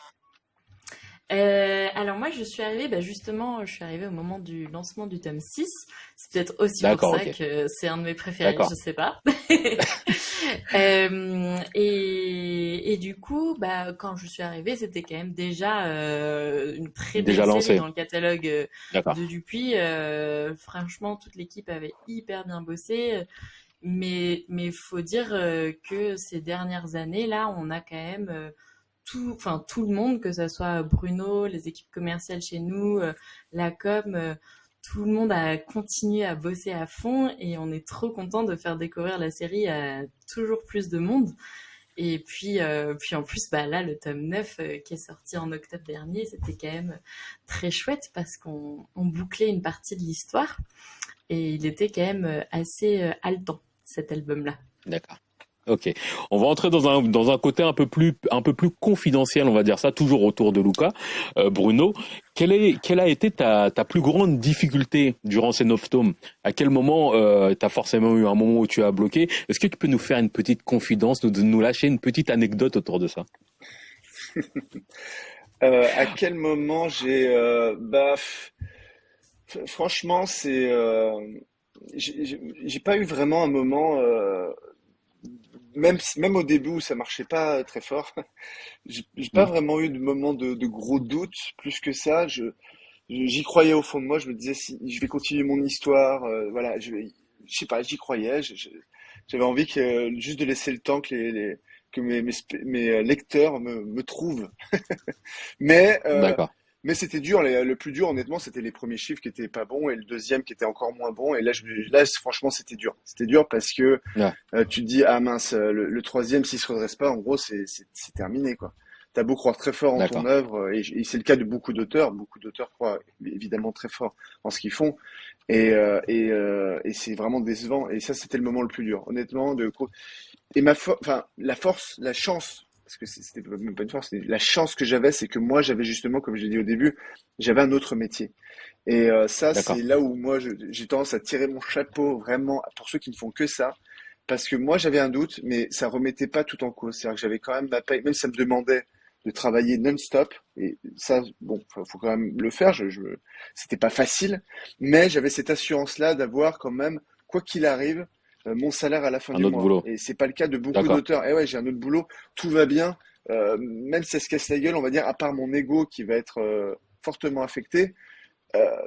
Euh, alors moi, je suis arrivée, bah justement, je suis arrivée au moment du lancement du tome 6. C'est peut-être aussi pour ça que c'est un de mes préférés, je sais pas. (laughs) euh, et, et, du coup, bah, quand je suis arrivée, c'était quand même déjà euh, une très belle série dans le catalogue euh, de Dupuis. Franchement, toute l'équipe avait hyper bien bossé. Mais mais faut dire que ces dernières années là, on a quand même tout, enfin tout le monde, que ce soit Bruno, les équipes commerciales chez nous, euh, la com, euh, tout le monde a continué à bosser à fond et on est trop content de faire découvrir la série à toujours plus de monde. Et puis, euh, puis en plus, bah là, le tome 9 qui est sorti en octobre dernier, c'était quand même très chouette parce qu'on bouclait une partie de l'histoire et il était quand même assez haletant, cet album-là. D'accord. Ok, on va entrer dans un dans un côté un peu plus un peu plus confidentiel, on va dire ça, toujours autour de Luca. Euh, Bruno, quelle est quelle a été ta ta plus grande difficulté durant ces neuf tomes? À quel moment euh, tu as forcément eu un moment où tu as bloqué? Est-ce que tu peux nous faire une petite confidence, nous nous lâcher une petite anecdote autour de ça? (laughs) Euh, À quel moment j'ai euh, bah franchement c'est j'ai pas eu vraiment un moment même, même au début où ça marchait pas très fort, (laughs) j'ai pas mm. vraiment eu de moment de, de, gros doutes plus que ça. Je, j'y croyais au fond de moi. Je me disais si je vais continuer mon histoire, euh, voilà, je, je sais pas, j'y croyais. J'avais envie que juste de laisser le temps que les, les que mes, mes, mes, lecteurs me, me trouvent. (laughs) Mais euh, mais c'était dur. Le plus dur, honnêtement, c'était les premiers chiffres qui étaient pas bons et le deuxième qui était encore moins bon. Et là, je, là franchement, c'était dur. C'était dur parce que euh, tu te dis, ah mince, le, troisième, s'il se redresse pas, en gros, c'est terminé, quoi. T'as beau croire très fort en ton œuvre, et, c'est le cas de beaucoup d'auteurs. Beaucoup d'auteurs croient évidemment très fort en ce qu'ils font, et, euh, et, euh, et c'est vraiment décevant. Et ça, c'était le moment le plus dur, honnêtement. De et ma, enfin, la force, la chance parce que c'était même pas une force, la chance que j'avais, c'est que moi, j'avais justement, comme j'ai dit au début, j'avais un autre métier. Et euh, ça, c'est là où moi, j'ai tendance à tirer mon chapeau vraiment pour ceux qui ne font que ça. Parce que moi, j'avais un doute, mais ça remettait pas tout en cause. C'est-à-dire que j'avais quand même ma paye, même si ça me demandait de travailler non-stop. Et ça, bon, faut, quand même le faire. Je, je c'était pas facile, mais j'avais cette assurance-là d'avoir quand même, quoi qu'il arrive, mon salaire à la fin du mois. Boulot. Et c'est pas le cas de beaucoup d'auteurs. Et eh ouais, j'ai un autre boulot, tout va bien, euh, même si ça se casse la gueule, on va dire, à part mon ego qui va être euh, fortement affecté,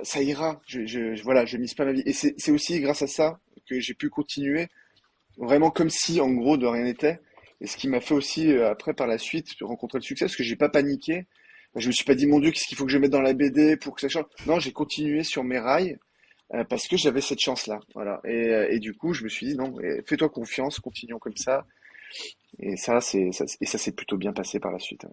ça ira. Je, je, voilà, je mise pas ma vie. Et c'est aussi grâce à ça que j'ai pu continuer, vraiment comme si, en gros, de rien n'était. Et ce qui m'a fait aussi, après, par la suite, rencontrer le succès, parce que j'ai pas paniqué. Je me suis pas dit, mon Dieu, qu'est-ce qu'il faut que je mette dans la BD pour que ça change? Non, j'ai continué sur mes rails. Euh, parce que j'avais cette chance-là. Voilà. Et, euh, et, du coup, je me suis dit non, fais-toi confiance, continuons comme ça. Et ça, c'est et ça s'est plutôt bien passé par la suite.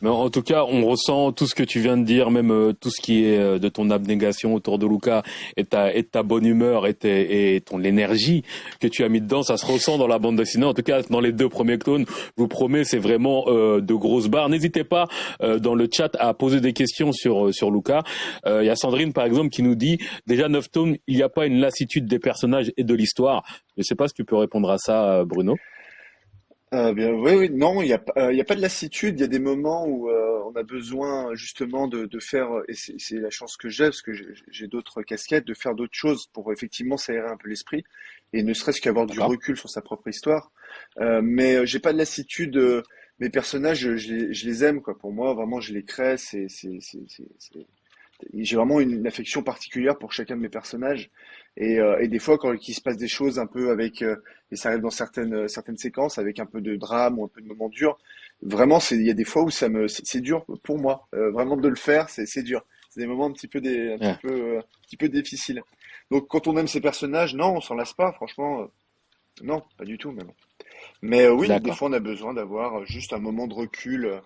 Mais en tout cas, on ressent tout ce que tu viens de dire, même euh, tout ce qui est euh, de ton abnégation autour de Luca et ta, et ta bonne humeur et, et ton énergie que tu as mis dedans, ça se ressent dans la bande dessinée. En tout cas, dans les deux premiers clones, je vous promets, c'est vraiment euh, de grosses barres. N'hésitez pas dans le chat à poser des questions sur sur Luca. Il y a Sandrine par exemple qui nous dit déjà neuf tomes, il n'y a pas une lassitude des personnages et de l'histoire. Je ne sais pas si tu peux répondre à ça, Bruno. Euh, bien, oui, oui, non, il n'y a, euh, y a pas de lassitude. Il y a des moments où euh, on a besoin justement de, de faire, et c'est la chance que j'ai, parce que j'ai d'autres casquettes, de faire d'autres choses pour effectivement s'aérer un peu l'esprit, et ne serait-ce qu'avoir du recul sur sa propre histoire. Euh, mais j'ai pas de lassitude. mes personnages, je, les, je, les, aime, quoi. Pour moi, vraiment, je les crée. C'est, j'ai vraiment une, affection particulière pour chacun de mes personnages. Et, euh, et des fois, quand il se passe des choses un peu avec, euh, et ça arrive dans certaines euh, certaines séquences avec un peu de drame ou un peu de moments durs, vraiment, il y a des fois où ça me c'est dur pour moi, vraiment de le faire, c'est dur. C'est des moments un petit peu des un petit peu un petit peu difficiles. Donc quand on aime ces personnages, non, on s'en lasse pas, franchement, non, pas du tout même. Mais oui, des fois, on a besoin d'avoir juste un moment de recul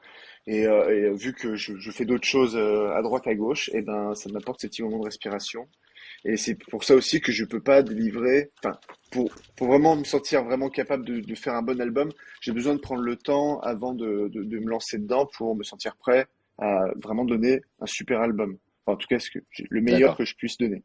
et, euh, et vu que je, je fais d'autres choses euh, à droite à gauche, et eh ben ça m'apporte ces petits moments de respiration. Et c'est pour ça aussi que je peux pas délivrer. Enfin, pour, pour vraiment me sentir vraiment capable de, de faire un bon album, j'ai besoin de prendre le temps avant de, de, de, me lancer dedans pour me sentir prêt à vraiment donner un super album. Enfin, en tout cas, ce que, le meilleur que je puisse donner.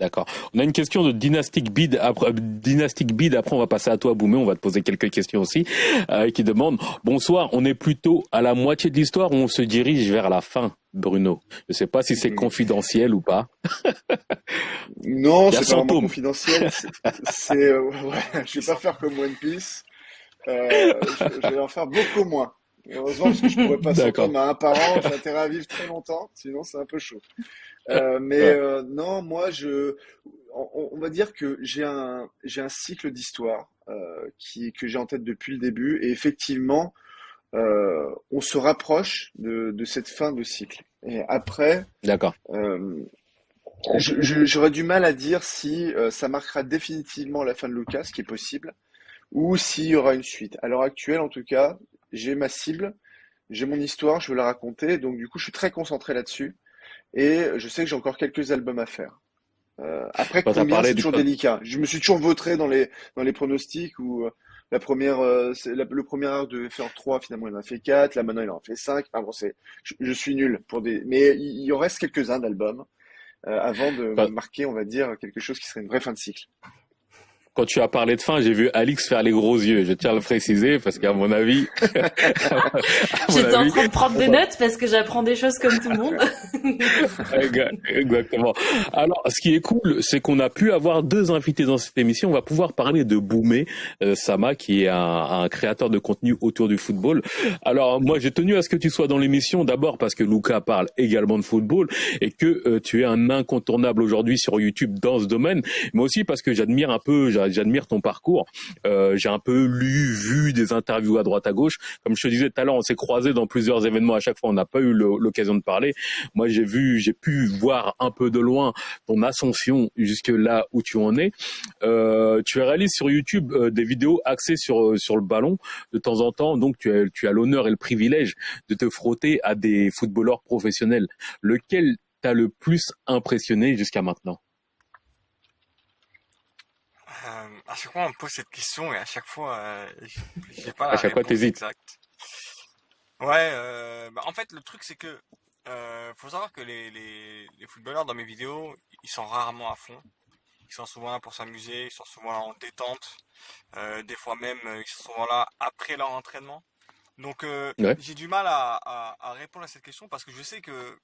D'accord. On a une question de Dynastic Bid. Après, Dynastic Bid. Après, on va passer à toi, Boumé. On va te poser quelques questions aussi. Euh, qui demande Bonsoir. On est plutôt à la moitié de l'histoire ou on se dirige vers la fin, Bruno? Je ne sais pas si c'est hmm. confidentiel ou pas. (laughs) non, c'est pas vraiment confidentiel. C'est, euh, ouais, je vais pas faire comme One Piece. Euh, je, vais en faire beaucoup moins. Heureusement, parce que je pourrais pas (laughs) s'entendre à un par an. J'ai intérêt à vivre très longtemps. Sinon, c'est un peu chaud. Euh, (laughs) mais euh, non, moi, je, on, va dire que j'ai un, j'ai un cycle d'histoire euh, qui que j'ai en tête depuis le début, et effectivement, euh, on se rapproche de, de cette fin de cycle. Et après, d'accord. J'aurais du mal à dire si ça marquera définitivement la fin de Lucas, ce qui est possible, ou s'il y aura une suite. À l'heure actuelle, en tout cas, j'ai ma cible, j'ai mon histoire, je veux la raconter, donc du coup, je suis très concentré là-dessus. Et je sais que j'ai encore quelques albums à faire. Euh, après, combien, c'est toujours délicat. Je me suis toujours vautré dans les, dans les pronostics où euh, la première, euh, le premier arc devait faire 3, finalement il en a fait 4, là maintenant il en a fait 5. Enfin bon, c'est, je, suis nul pour des, mais il, y en reste quelques-uns d'albums euh, avant de marquer, on va dire, quelque chose qui serait une vraie fin de cycle quand tu as parlé de fin, j'ai vu Alix faire les gros yeux. Je tiens à le préciser parce qu'à mon avis, (laughs) j'étais en train de prendre des notes parce que j'apprends des choses comme tout le monde. (laughs) Exactement. Alors, ce qui est cool, c'est qu'on a pu avoir deux invités dans cette émission. On va pouvoir parler de Boumé euh, Sama, qui est un, un, créateur de contenu autour du football. Alors, moi, j'ai tenu à ce que tu sois dans l'émission d'abord parce que Luca parle également de football et que euh, tu es un incontournable aujourd'hui sur YouTube dans ce domaine, mais aussi parce que j'admire un peu j'admire ton parcours. Euh, j'ai un peu lu, vu des interviews à droite à gauche. Comme je te disais tout à l'heure, on s'est croisés dans plusieurs événements. À chaque fois, on n'a pas eu l'occasion de parler. Moi, j'ai vu, j'ai pu voir un peu de loin ton ascension jusque là où tu en es. Euh, tu réalises sur YouTube euh, des vidéos axées sur sur le ballon de temps en temps. Donc, tu as tu as l'honneur et le privilège de te frotter à des footballeurs professionnels. Lequel t'a le plus impressionné jusqu'à maintenant euh, à chaque fois, on me pose cette question et à chaque fois, euh, j'ai (laughs) pas la à chaque fois, t'hésites. Ouais, euh, bah, en fait, le truc, c'est que euh, faut savoir que les, les, les, footballeurs dans mes vidéos, ils sont rarement à fond. Ils sont souvent là pour s'amuser, ils sont souvent là en détente. Euh, des fois même, ils sont souvent là après leur entraînement. Donc, euh, j'ai du mal à, à, à, répondre à cette question parce que je sais que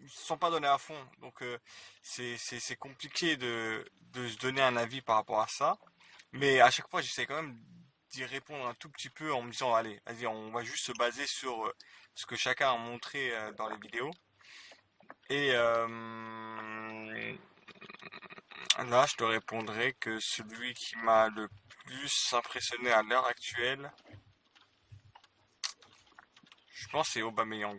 ils se sont pas donnés à fond. Donc euh, c'est compliqué de, de se donner un avis par rapport à ça. Mais à chaque fois, j'essaie quand même d'y répondre un tout petit peu en me disant allez, vas-y, on va juste se baser sur euh, ce que chacun a montré euh, dans les vidéos. Et là, je te répondrai que celui qui m'a le plus impressionné à l'heure actuelle, je pense c'est Aubameyang.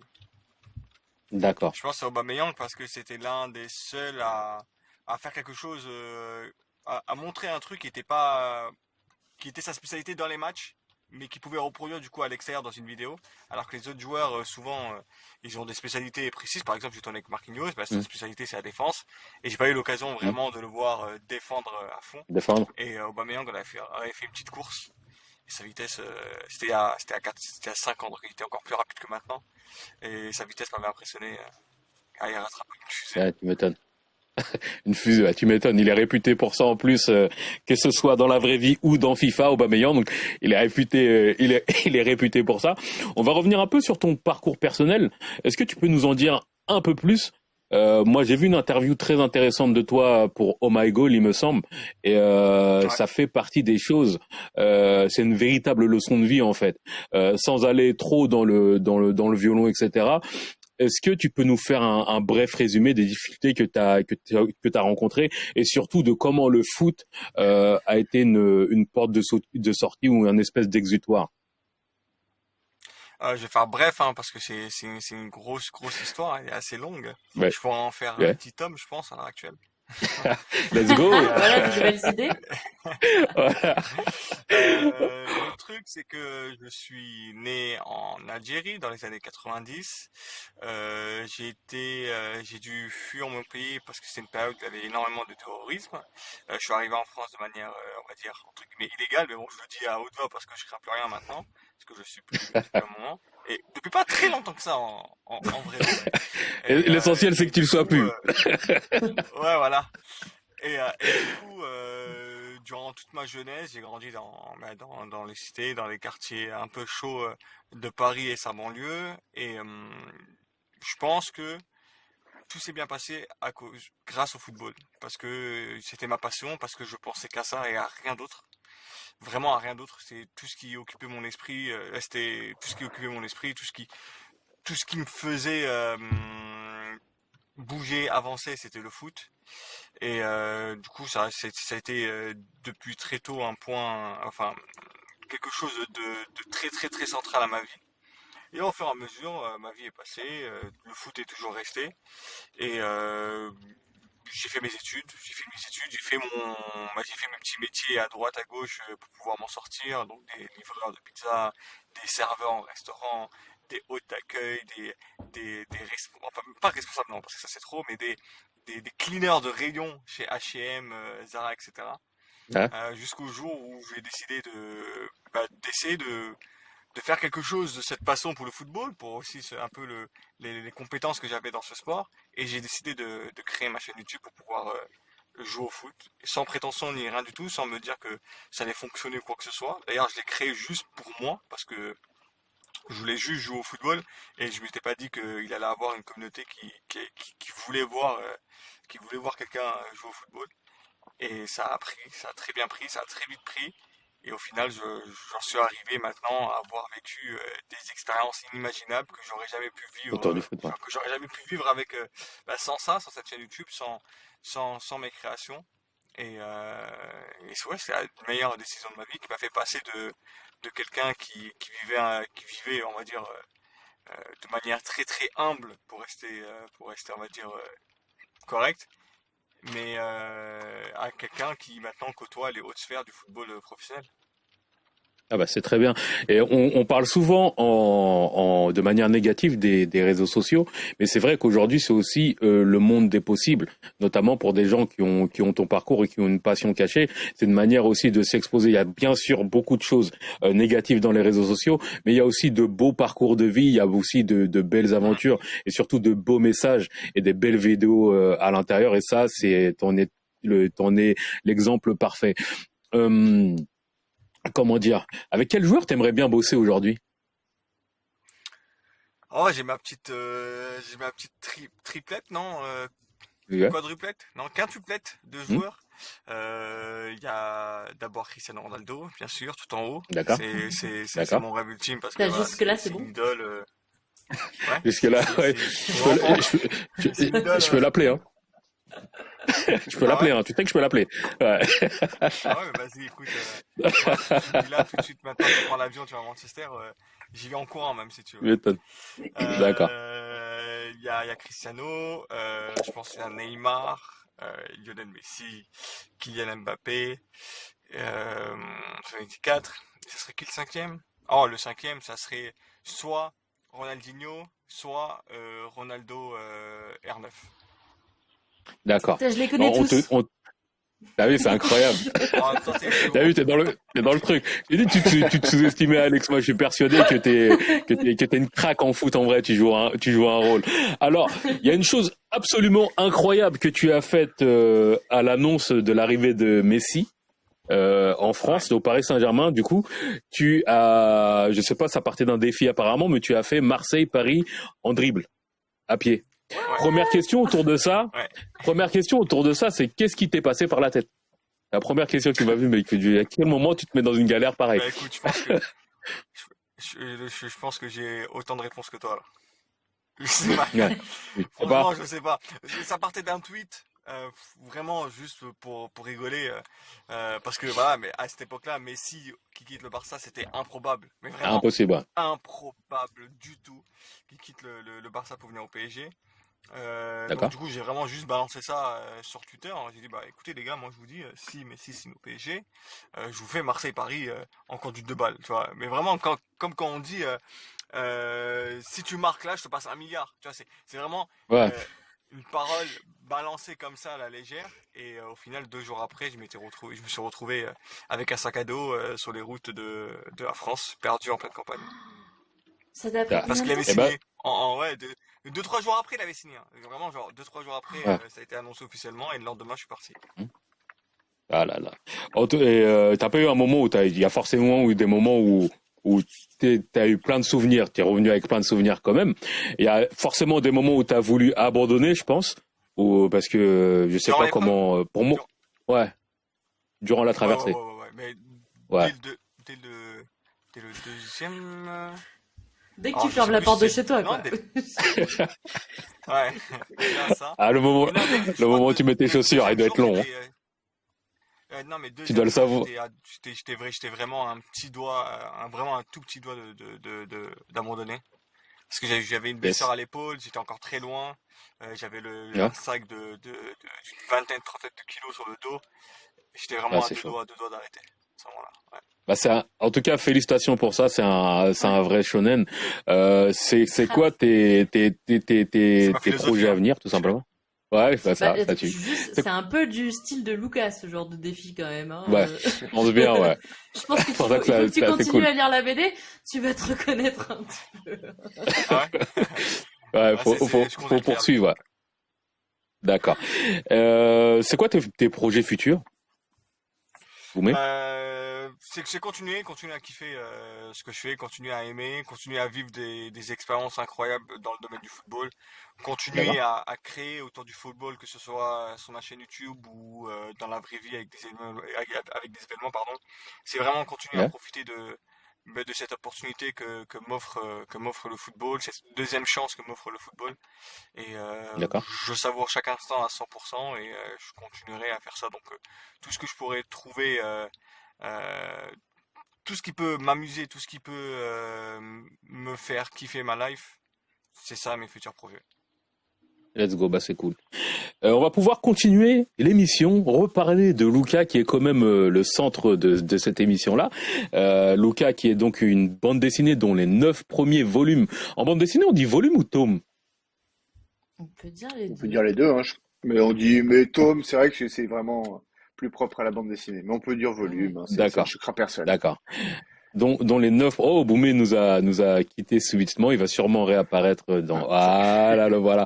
D'accord. Je pense à Aubameyang parce que c'était l'un des seuls à, à faire quelque chose, euh, à, à, montrer un truc qui était pas, qui était sa spécialité dans les matchs, mais qui pouvait reproduire du coup à l'extérieur dans une vidéo. Alors que les autres joueurs, euh, souvent, euh, ils ont des spécialités précises. Par exemple, tourné avec Marquinhos, bah, sa mm. spécialité c'est la défense, et j'ai pas eu l'occasion mm. vraiment de le voir défendre à fond. Défendre. Et Aubameyang avait fait, avait fait une petite course sa vitesse, euh, c'était à, c'était à, 4, c'était à 5 ans, donc il était encore plus rapide que maintenant. Et sa vitesse m'avait impressionné. Euh, il a rattrapé une fusée. tu m'étonnes. (laughs) une fusée, tu m'étonnes. Il est réputé pour ça en plus, euh, que ce soit dans la vraie vie ou dans FIFA, Aubameyang. Donc, il est réputé, il est, (laughs) il est réputé pour ça. On va revenir un peu sur ton parcours personnel. Est-ce que tu peux nous en dire un peu plus euh, moi, j'ai vu une interview très intéressante de toi pour Oh My Goal, il me semble, et euh, ça fait partie des choses. Euh, c'est une véritable leçon de vie en fait, euh, sans aller trop dans le dans le dans le violon, etc. Est-ce que tu peux nous faire un, un bref résumé des difficultés que tu as que tu as rencontrées et surtout de comment le foot euh, a été une, une porte de, de sortie ou un espèce d'exutoire? Euh, je vais faire bref, hein, parce que c'est une, une grosse, grosse histoire, elle est assez longue. Je pourrais en faire un petit tome, je pense, à l'heure actuelle. (laughs) Let's go Voilà, de nouvelles idées. voilà. (laughs) Euh, le truc, c'est que je suis né en Algérie dans les années 90. Euh, j'ai été, euh, j'ai dû fuir mon pays parce que c'est une période où il y avait énormément de terrorisme. Euh, je suis arrivé en France de manière, euh, on va dire, entre guillemets, illégale, mais bon, je le dis à haute voix parce que je crains plus rien maintenant parce que je suis plus depuis un moment. Et depuis pas très longtemps que ça, en, en, vrai. (laughs) L'essentiel, c'est que tu le sois plus. Euh, (laughs) ouais, voilà. et, du coup, durant toute ma jeunesse, j'ai grandi dans, bah, dans, dans, les cités, dans les quartiers un peu chauds de Paris et sa banlieue. Et je pense que tout s'est bien passé à cause, grâce au football. Parce que c'était ma passion, parce que je pensais qu'à ça et à rien d'autre. Vraiment à rien d'autre. C'est tout ce qui occupait mon esprit. Euh, c'était tout ce qui occupait mon esprit, tout ce qui, tout ce qui me faisait euh, bouger, avancer, c'était le foot. Et euh, du coup, ça, ça a été depuis très tôt un point, enfin, quelque chose de, de très très très central à ma vie. Et au fur et à mesure, ma vie est passée, le foot est toujours resté. Et j'ai fait mes études, j'ai fait mes études, j'ai fait mon, bah, j'ai fait mes petits métiers à droite, à gauche pour pouvoir m'en sortir. Donc des livreurs de pizza, des serveurs en restaurant, des hôtes d'accueil, des, des, des enfin pas responsables non parce que ça c'est trop, mais des, des, des cleaners de rayon chez H&M, Zara, etc. Jusqu'au jour où j'ai décidé de bah, d'essayer de de faire quelque chose de cette passion pour le football, pour aussi un peu le, les, compétences que j'avais dans ce sport. Et j'ai décidé de, créer ma chaîne YouTube pour pouvoir euh, jouer au foot, sans prétention ni rien du tout, sans me dire que ça allait fonctionner ou quoi que ce soit. D'ailleurs, je l'ai créé juste pour moi, parce que je voulais juste jouer au football, et je m'étais pas dit qu'il allait avoir une communauté qui, qui, voulait voir, euh, qui voulait voir quelqu'un jouer au football. Et ça a pris, ça a très bien pris, ça a très vite pris. Et au final, j'en suis arrivé maintenant à avoir vécu euh, des expériences inimaginables que j'aurais jamais pu vivre, que j'aurais jamais pu vivre avec euh, bah, sans ça, sans cette chaîne YouTube, sans sans, sans mes créations. Et, euh, et c'est la meilleure décision de ma vie qui m'a fait passer de de quelqu'un qui, qui vivait qui vivait, on va dire, euh, de manière très très humble pour rester pour rester, on va dire, correct mais euh, à quelqu'un qui maintenant côtoie les hautes sphères du football euh, professionnel. Ah bah c'est très bien. Et on, on parle souvent en, en, de manière négative des, des réseaux sociaux, mais c'est vrai qu'aujourd'hui c'est aussi euh, le monde des possibles, notamment pour des gens qui ont qui ont ton parcours et qui ont une passion cachée. C'est une manière aussi de s'exposer. Il y a bien sûr beaucoup de choses euh, négatives dans les réseaux sociaux, mais il y a aussi de beaux parcours de vie, il y a aussi de, de belles aventures et surtout de beaux messages et des belles vidéos euh, à l'intérieur. Et ça, c'est t'en es le l'exemple parfait. Euh, comment dire, avec quel joueur t'aimerais bien bosser aujourd'hui? Oh, j'ai ma petite, euh, j'ai ma petite triplette, non euh, Quadruplette Non, quintuplette de hmm. joueurs. Euh, il y a d'abord Cristiano Ronaldo, bien sûr, tout en haut. D'accord. C'est mon rêve ultime parce que jusque là c'est bon. Idole. Ouais. Jusque là, ouais. Je peux l'appeler, hein. Je peux l'appeler, hein. tu sais que je peux l'appeler. Ouais. ah ouais, vas-y, écoute. Euh, là, tout de suite, maintenant, tu prends l'avion, tu vas à Manchester. Euh, J'y vais en courant, même si tu veux. Euh, D'accord. Il y, a, y a Cristiano, euh, je pense qu'il y a Neymar, euh, Lionel Messi, Kylian Mbappé, euh, 24. Ce serait qui le cinquième? Oh, le cinquième, ça serait soit Ronaldinho, soit euh, Ronaldo euh, R9. D'accord. Je les connais tous. Ah oui, c'est incroyable. (laughs) T'as vu, t'es dans le, t'es dans le truc. J'ai dit, tu, tu, tu te sous-estimais, Alex. Moi, je suis persuadé que t'es, que t'es, que t'es une craque en foot. En vrai, tu joues un, tu joues un rôle. Alors, il y a une chose absolument incroyable que tu as faite euh, à l'annonce de l'arrivée de Messi. Euh, en France, au Paris Saint-Germain, du coup, tu as, je sais pas, ça partait d'un défi apparemment, mais tu as fait Marseille-Paris en dribble, à pied. Première question autour de ça. Première question autour de ça, c'est qu'est-ce qui t'est passé par la tête? La première question qui m'a vu, mais à quel moment tu te mets dans une galère pareille? Bah, écoute, je pense que je, pense que j'ai autant de réponses que toi. (laughs) Je sais pas. Franchement, je sais pas. Ça partait d'un tweet. Euh, vraiment juste pour pour rigoler euh, euh, parce que voilà mais à cette époque-là Messi qui quitte le Barça c'était improbable mais vraiment impossible improbable du tout qui quitte le, le Barça pour venir au PSG euh, donc, du coup, j'ai vraiment juste balancé ça euh, sur Twitter. J'ai dit, bah écoutez les gars, moi je vous dis, euh, si Messi signe au PSG, je vous fais Marseille-Paris en conduite de balle, tu vois. Mais vraiment, quand, comme quand on dit, si tu marques là, je te passe un milliard, tu vois. C'est vraiment une parole balancée comme ça à la légère. Et au final, deux jours après, je m'étais retrouvé, je me suis retrouvé avec un sac à dos sur les routes de, de la France, perdu en pleine campagne. Ça t'a pris Parce qu'il avait signé en, en, ouais, de, deux trois jours après, il avait signé. Hein. Vraiment, genre deux trois jours après, euh, ça a été annoncé officiellement et le lendemain, je suis parti. Ah là là. Euh, t'as pas eu un moment où il y a forcément eu des moments où où tu as eu plein de souvenirs, tu es revenu avec plein de souvenirs quand même. Il y a forcément des moments où tu as voulu abandonner, je pense, ou parce que je sais pas comment. Euh, pour moi, ouais. Durant la traversée. Ouais, ouais, mais ouais. Dès, le, dès, le, dès, le, deuxième. Dès que tu oh, fermes la porte de chez toi, quoi. (laughs) ouais, ça. Ah, le moment, le moment où tu mets tes chaussures, il doit être long. Hein. Euh, non, mais tu dois le savoir. J'étais vrai, vraiment un petit doigt, un, vraiment un tout petit doigt d'abandonner. De, de, Parce que j'avais une blessure à l'épaule, j'étais encore très loin. Euh, j'avais le, sac de, d'une vingtaine, trentaine de kilos sur le dos. J'étais vraiment à deux doigts, deux doigts d'arrêter. Ouais. Bah en tout cas, félicitations pour ça. C'est un, c'est un vrai shonen. Euh, c'est, quoi tes, tes, tes, tes, tes projets à venir, tout simplement? Ouais, bah, ça, bah, ça tue. C'est un peu du style de Lucas, ce genre de défi quand même. Hein. Ouais, on pense bien, ouais. (laughs) Je pense qu'il (laughs) faut, que, faut tu continues à lire la BD, tu vas te reconnaître un petit peu. (laughs) ouais, faut, faut, faut poursuivre. Ouais. D'accord. Euh, c'est quoi tes, tes projets futurs? Euh, c'est que j'ai continué, à kiffer euh, ce que je fais, continuer à aimer, continuer à vivre des, des expériences incroyables dans le domaine du football, continuer à, à, créer autour du football, que ce soit sur ma chaîne YouTube ou euh, dans la vraie vie avec des événements, avec des événements pardon. C'est vraiment continuer à profiter de, de cette opportunité que, que m'offre euh, que m'offre le football, cette deuxième chance que m'offre le football. Et euh, je savoure chaque instant à 100% et euh, je continuerai à faire ça. Donc tout ce que je pourrais trouver euh, tout ce qui peut m'amuser, tout ce qui peut euh, me faire kiffer ma life, c'est ça mes futurs projets. Let's go, bah c'est cool. Euh, on va pouvoir continuer l'émission, reparler de Luca qui est quand même le centre de, de cette émission-là. Euh, Luca qui est donc une bande dessinée dont les neuf premiers volumes. En bande dessinée, on dit volume ou tome? On peut dire les deux. On peut dire les deux, hein. mais on dit mais tome, c'est vrai que c'est vraiment plus propre à la bande dessinée. Mais on peut dire volume. Hein, D'accord. Je crains personne. D'accord. Dont, dont, les neuf. Oh, Boumé nous a nous a quitté subitement. Il va sûrement réapparaître dans. Ah là là, voilà.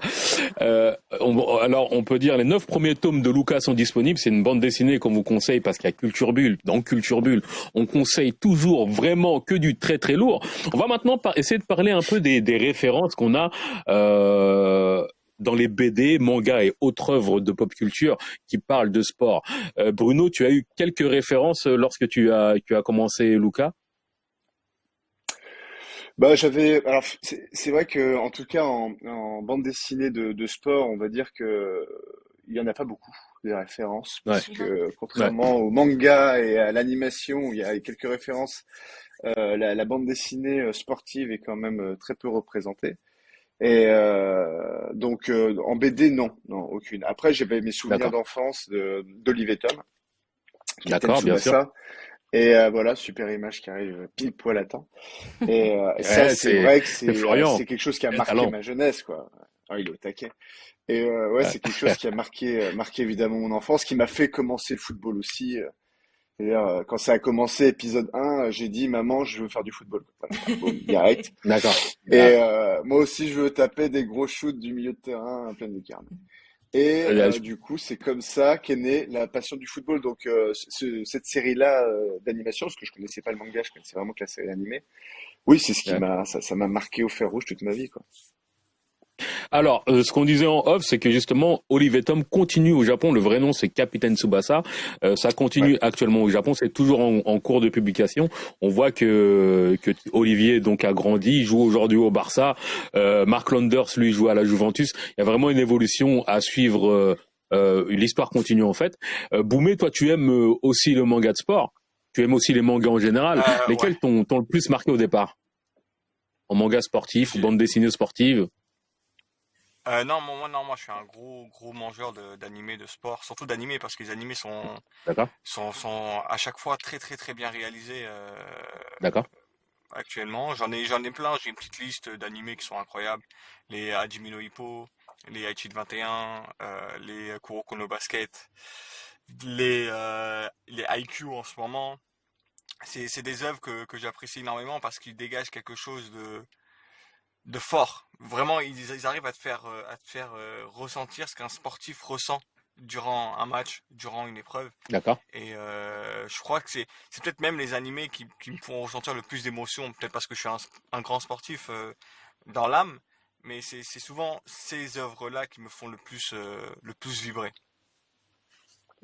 Euh, alors, on peut dire les neuf premiers tomes de Lucas sont disponibles. C'est une bande dessinée qu'on vous conseille parce qu'il y a Culture Bulle. Dans Culture Bulle, on conseille toujours vraiment que du très très lourd. On va maintenant essayer de parler un peu des, des références qu'on a. Euh, dans les BD, mangas et autres œuvres de pop culture qui parlent de sport. Euh, Bruno, tu as eu quelques références lorsque tu as, tu as commencé Luca bah, j'avais. Alors, c'est vrai que, en tout cas, en, bande dessinée de, sport, on va dire que il y en a pas beaucoup des références, parce que contrairement au manga et à l'animation, où il y a quelques références, euh, la, bande dessinée sportive est quand même très peu représentée. Et euh, donc euh, en BD, non, non, aucune. Après, j'avais mes souvenirs d'enfance d'Olivier Tom. D'accord, bien sûr. Et euh, voilà, super image qui arrive pile poil à temps. Et, euh, (laughs) ça, c'est vrai que c'est c'est quelque chose qui a marqué ma jeunesse, quoi. Ah, il est au taquet. Et euh, ouais, c'est quelque chose (laughs) qui a marqué marqué évidemment mon enfance, qui m'a fait commencer le football aussi. C'est-à-dire, euh, quand ça a commencé, épisode 1, j'ai dit, maman, je veux faire du football. direct. (laughs) D'accord. Et euh, moi aussi, je veux taper des gros shoots du milieu de terrain plein de carnes. Et euh, du coup, c'est comme ça qu'est née la passion du football. Donc, cette série-là d'animation, parce que je connaissais pas le manga, je connaissais vraiment que la série animée. Oui, c'est ce qui m'a, ça, ça m'a marqué au fer rouge toute ma vie, quoi. Alors, euh, ce qu'on disait en off, c'est que justement, Olivier Tom continue au Japon. Le vrai nom, c'est Capitaine Tsubasa. Euh, ça continue actuellement au Japon. C'est toujours en, cours de publication. On voit que, que Olivier donc a grandi, il joue aujourd'hui au Barça. Euh, Mark Landers, lui, joue à la Juventus. Il y a vraiment une évolution à suivre. L'histoire continue en fait. Boumé, toi, tu aimes aussi le manga de sport. Tu aimes aussi les mangas en général. Lesquels t'ont le plus marqué au départ? En manga sportif ou bande dessinée sportive euh, non, moi, non, moi, je suis un gros, gros mangeur d'animés, de, sport, surtout d'animés, parce que les animés sont, sont, sont à chaque fois très, très, très bien réalisés. Euh, D'accord. Actuellement, j'en ai, j'en ai plein. J'ai une petite liste d'animés qui sont incroyables. Les Hajime no Hippo, les Aichi 21, euh, les Kuroko no Basket, les, euh, les IQ en ce moment. C'est, c'est des œuvres que, que j'apprécie énormément parce qu'ils dégagent quelque chose de, de fort. Vraiment, ils, arrivent à te faire, à te faire ressentir ce qu'un sportif ressent durant un match, durant une épreuve. D'accord. Et je crois que c'est, c'est peut-être même les animés qui, qui me font ressentir le plus d'émotions, peut-être parce que je suis un, un grand sportif dans l'âme, mais c'est, c'est souvent ces œuvres-là qui me font le plus, le plus vibrer.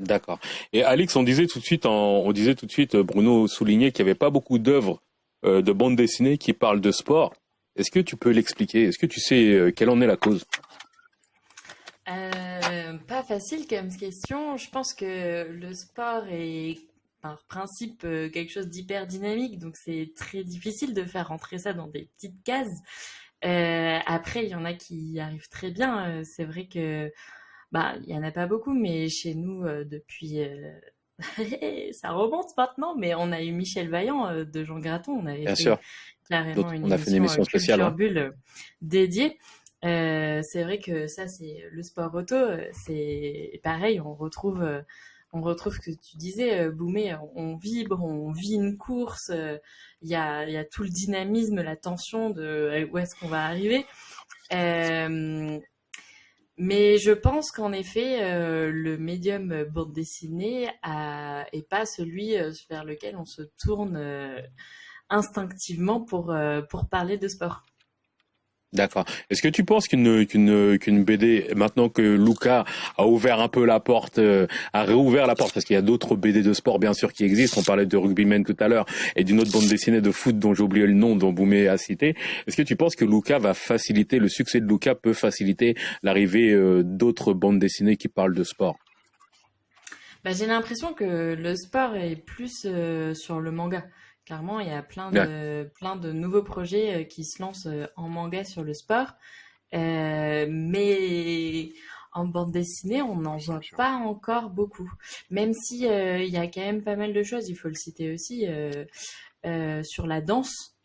D'accord. Et Alix, on disait tout de suite, on disait tout de suite, Bruno soulignait qu'il n'y avait pas beaucoup d'œuvres euh, de bande dessinée qui parlent de sport. Est-ce que tu peux l'expliquer? Est-ce que tu sais euh, quelle en est la cause? Euh, Pas facile comme question. Je pense que le sport est par principe quelque chose d'hyper dynamique, donc c'est très difficile de faire rentrer ça dans des petites cases. après, il y en a qui y arrivent très bien. C'est vrai que bah, il y en a pas beaucoup, mais chez nous, euh, depuis, euh, (laughs) ça remonte maintenant, mais on a eu Michel Vaillant euh, de Jean Graton. On avait Bien fait sûr. Carrément une, on a fait une émission spéciale hein. Bulle dédiée. c'est vrai que ça, c'est le sport auto. C'est pareil, on retrouve, on retrouve ce que tu disais, Boumé. On vibre, on vit une course. Il y a, y a tout le dynamisme, la tension de où est-ce qu'on va arriver. Euh, mais je pense qu'en effet, euh, le médium bande dessinée n'est pas celui euh, vers lequel on se tourne euh, instinctivement pour, pour parler de sport. D'accord. Est-ce que tu penses qu'une qu'une qu'une BD maintenant que Luca a ouvert un peu la porte, euh, a réouvert la porte parce qu'il y a d'autres BD de sport bien sûr qui existent. On parlait de Rugbyman tout à l'heure et d'une autre bande dessinée de foot dont j'ai oublié le nom dont Boumé a cité. Est-ce que tu penses que Luca va faciliter le succès de Luca peut faciliter l'arrivée euh, d'autres bandes dessinées qui parlent de sport? Bah, j'ai l'impression que le sport est plus euh, sur le manga. Clairement, il y a plein de, plein de nouveaux projets euh, qui se lancent euh, en manga sur le sport. Euh, mais en bande dessinée, on n'en voit pas encore beaucoup. Même si il y a quand même pas mal de choses, il faut le citer aussi, sur la danse,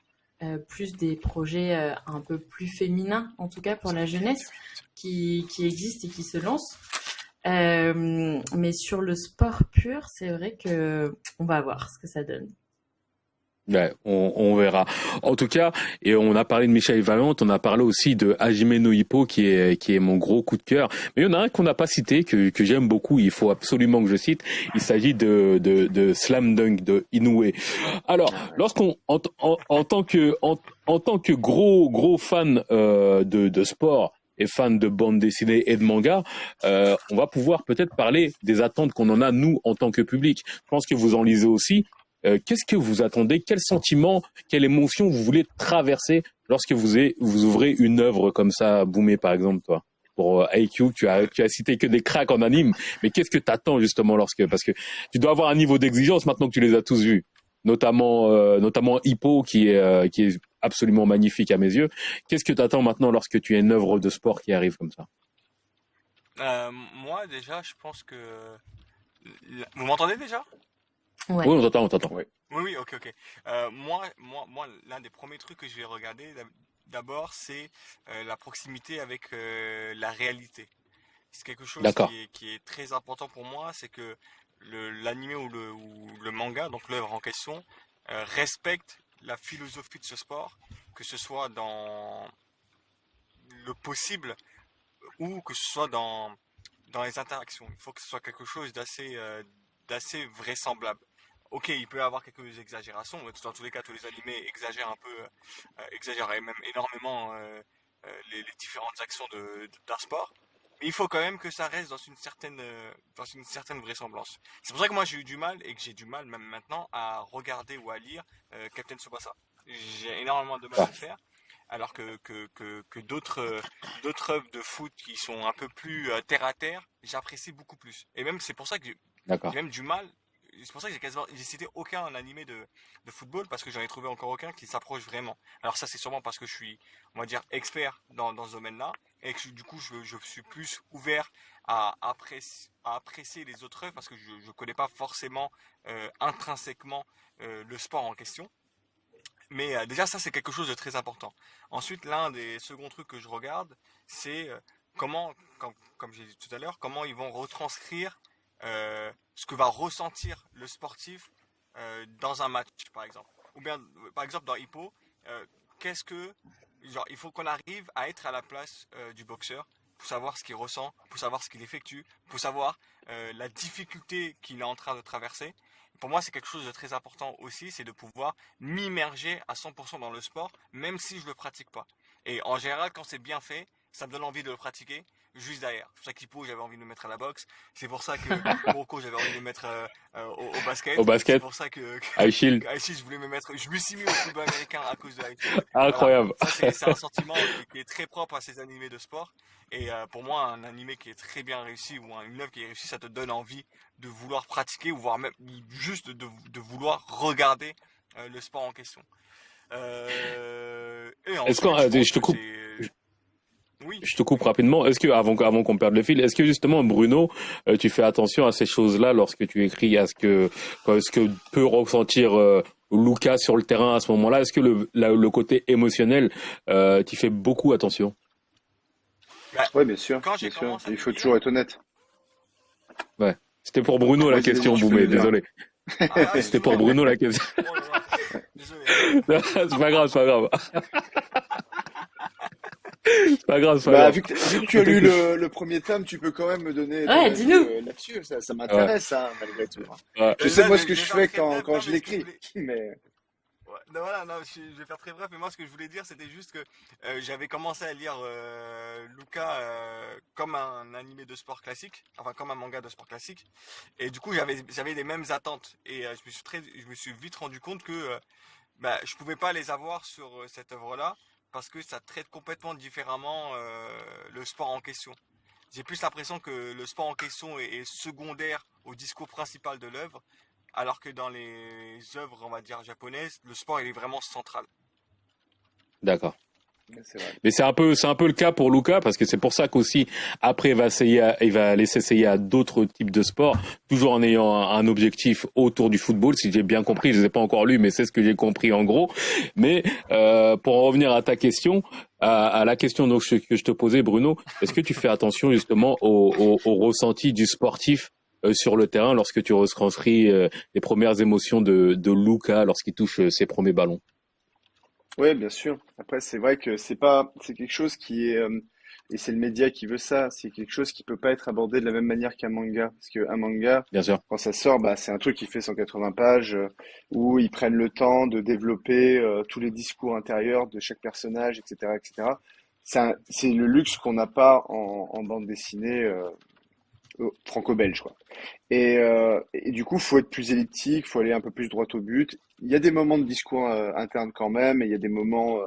plus des projets un peu plus féminins, en tout cas pour la jeunesse, qui, qui existent et qui se lancent. mais sur le sport pur, c'est vrai que on va voir ce que ça donne. On, on, verra. En tout cas, et on a parlé de Michel Vaillant, on a parlé aussi de Hajime no Hippo, qui est qui est mon gros coup de cœur. Mais il y en a un qu'on n'a pas cité, que, que j'aime beaucoup. Il faut absolument que je cite. Il s'agit de, de, de Slam Dunk de Inoue. Alors, lorsqu'on en, en, tant que en, en, tant que gros gros fan euh, de, de sport et fan de bande dessinée et de manga, euh, on va pouvoir peut-être parler des attentes qu'on en a nous en tant que public. Je pense que vous en lisez aussi. Euh, qu'est-ce que vous attendez? Quel sentiment, quelle émotion vous voulez traverser lorsque vous, ouvrez une œuvre comme ça, Boumé par exemple, toi? Pour euh, IQ, tu as, tu as cité que des cracks en anime, mais qu'est-ce que tu attends justement lorsque, parce que tu dois avoir un niveau d'exigence maintenant que tu les as tous vus, notamment, euh, notamment Hippo qui est, qui est absolument magnifique à mes yeux. Qu'est-ce que tu attends maintenant lorsque tu as une œuvre de sport qui arrive comme ça? Moi déjà, je pense que vous m'entendez déjà? Oui, on t'entend, on t'entend. Oui. oui, ok, ok. Euh, moi, moi, moi, l'un des premiers trucs que je vais regarder d'abord, c'est euh, la proximité avec euh, la réalité. C'est quelque chose qui est, qui est, très important pour moi, c'est que l'anime ou le, ou le manga, donc l'œuvre en question, respecte la philosophie de ce sport, que ce soit dans le possible ou que ce soit dans, dans les interactions. Il faut que ce soit quelque chose d'assez d'assez vraisemblable. Ok, il peut y avoir quelques exagérations. Dans tous les cas, tous les animés exagèrent un peu, euh, exagèrent même énormément euh, euh, les, différentes actions d'un sport. Mais il faut quand même que ça reste dans une certaine, dans une certaine vraisemblance. C'est pour ça que moi j'ai eu du mal et que j'ai du mal même maintenant à regarder ou à lire Captain Tsubasa. J'ai énormément de mal à le faire alors que, que, que, que d'autres d'autres œuvres de foot qui sont un peu plus terre à terre, j'apprécie beaucoup plus. Et même c'est pour ça que j'ai même du mal c'est pour ça que j'ai quasiment j'ai cité aucun animé de, de football parce que j'en ai trouvé encore aucun qui s'approche vraiment. Alors ça c'est sûrement parce que je suis on va dire expert dans, dans ce domaine-là et que du coup je, suis plus ouvert à apprécier, à apprécier les autres œuvres parce que je ne connais pas forcément euh, intrinsèquement euh, le sport en question. Mais euh, déjà ça c'est quelque chose de très important. Ensuite l'un des seconds trucs que je regarde c'est comment comme, comme j'ai dit tout à l'heure comment ils vont retranscrire ce que va ressentir le sportif euh, dans un match, par exemple. Ou bien, par exemple, dans Hippo, euh, qu'est-ce que genre, il faut qu'on arrive à être à la place du boxeur pour savoir ce qu'il ressent, pour savoir ce qu'il effectue, pour savoir la difficulté qu'il est en train de traverser. Pour moi, c'est quelque chose de très important aussi, c'est de pouvoir m'immerger à 100% dans le sport, même si je ne le pratique pas. Et en général, quand c'est bien fait, ça me donne envie de le pratiquer juste derrière. C'est pour ça qu'Hippo, j'avais envie de le mettre à la boxe. C'est pour ça que (laughs) Rocco, j'avais envie de le mettre euh, euh, au, basket. Au basket. C'est pour ça que, que (laughs) Shield. je voulais me mettre. Je me suis mis au football américain à cause de Shield. (laughs) Incroyable. c'est un sentiment qui, est très propre à ces animés de sport. Et euh, pour moi, un animé qui est très bien réussi ou une œuvre qui est réussie, ça te donne envie de vouloir pratiquer ou voire même juste de, de vouloir regarder le sport en question. Euh, Est-ce qu'on, je te coupe. Oui. Je te coupe rapidement. Est-ce que avant, avant qu'on perde le fil, est-ce que justement Bruno, euh, tu fais attention à ces choses-là lorsque tu écris, à ce que ce que peut ressentir euh, Lucas sur le terrain à ce moment-là? Est-ce que le, le côté émotionnel, euh, tu fais beaucoup attention? Bah, Oui, bien sûr. Il faut toujours être honnête. Ouais. C'était pour Bruno la question, Boumé. Désolé. Ah, (laughs) C'était pour Bruno la question. (laughs) c'est pas grave, c'est pas grave. C'est pas grave, bah, Vu que, tu as lu le, premier tome, tu peux quand même me donner ouais, dis-nous. Euh, là-dessus. Ça, m'intéresse, hein, malgré tout. Je sais moi ce que je fais quand, quand je l'écris, mais non, voilà, non, je, vais faire très bref, mais moi ce que je voulais dire c'était juste que euh, j'avais commencé à lire euh, Luca euh, comme un animé de sport classique, enfin comme un manga de sport classique, et du coup j'avais j'avais les mêmes attentes et je me suis très, je me suis vite rendu compte que bah, je pouvais pas les avoir sur cette œuvre-là parce que ça traite complètement différemment le sport en question. J'ai plus l'impression que le sport en question est secondaire au discours principal de l'œuvre, alors que dans les œuvres, on va dire, japonaises, le sport, est vraiment central. D'accord. Mais c'est un peu, c'est un peu le cas pour Luca parce que c'est pour ça qu'aussi après il va essayer, il va laisser essayer à d'autres types de sports, toujours en ayant un, objectif autour du football. Si j'ai bien compris, je ne ai pas encore lu, mais c'est ce que j'ai compris en gros. Mais euh, pour en revenir à ta question, à, la question donc, que je te posais, Bruno, est-ce que tu fais attention justement au, au ressenti du sportif euh, sur le terrain lorsque tu retranscris euh, les premières émotions de, de Luca lorsqu'il touche euh, ses premiers ballons? Oui, bien sûr. Après, c'est vrai que c'est pas, c'est quelque chose qui est, et c'est le média qui veut ça, c'est quelque chose qui peut pas être abordé de la même manière qu'un manga. Parce qu'un manga, bien sûr. quand ça sort, bah, c'est un truc qui fait 180 pages, où ils prennent le temps de développer tous les discours intérieurs de chaque personnage, etc., etc. C'est le luxe qu'on n'a pas en, en, bande dessinée franco-belge quoi. Et, euh, et, du coup, faut être plus elliptique, faut aller un peu plus droit au but. Il y a des moments de discours euh, interne quand même, et il y a des moments euh,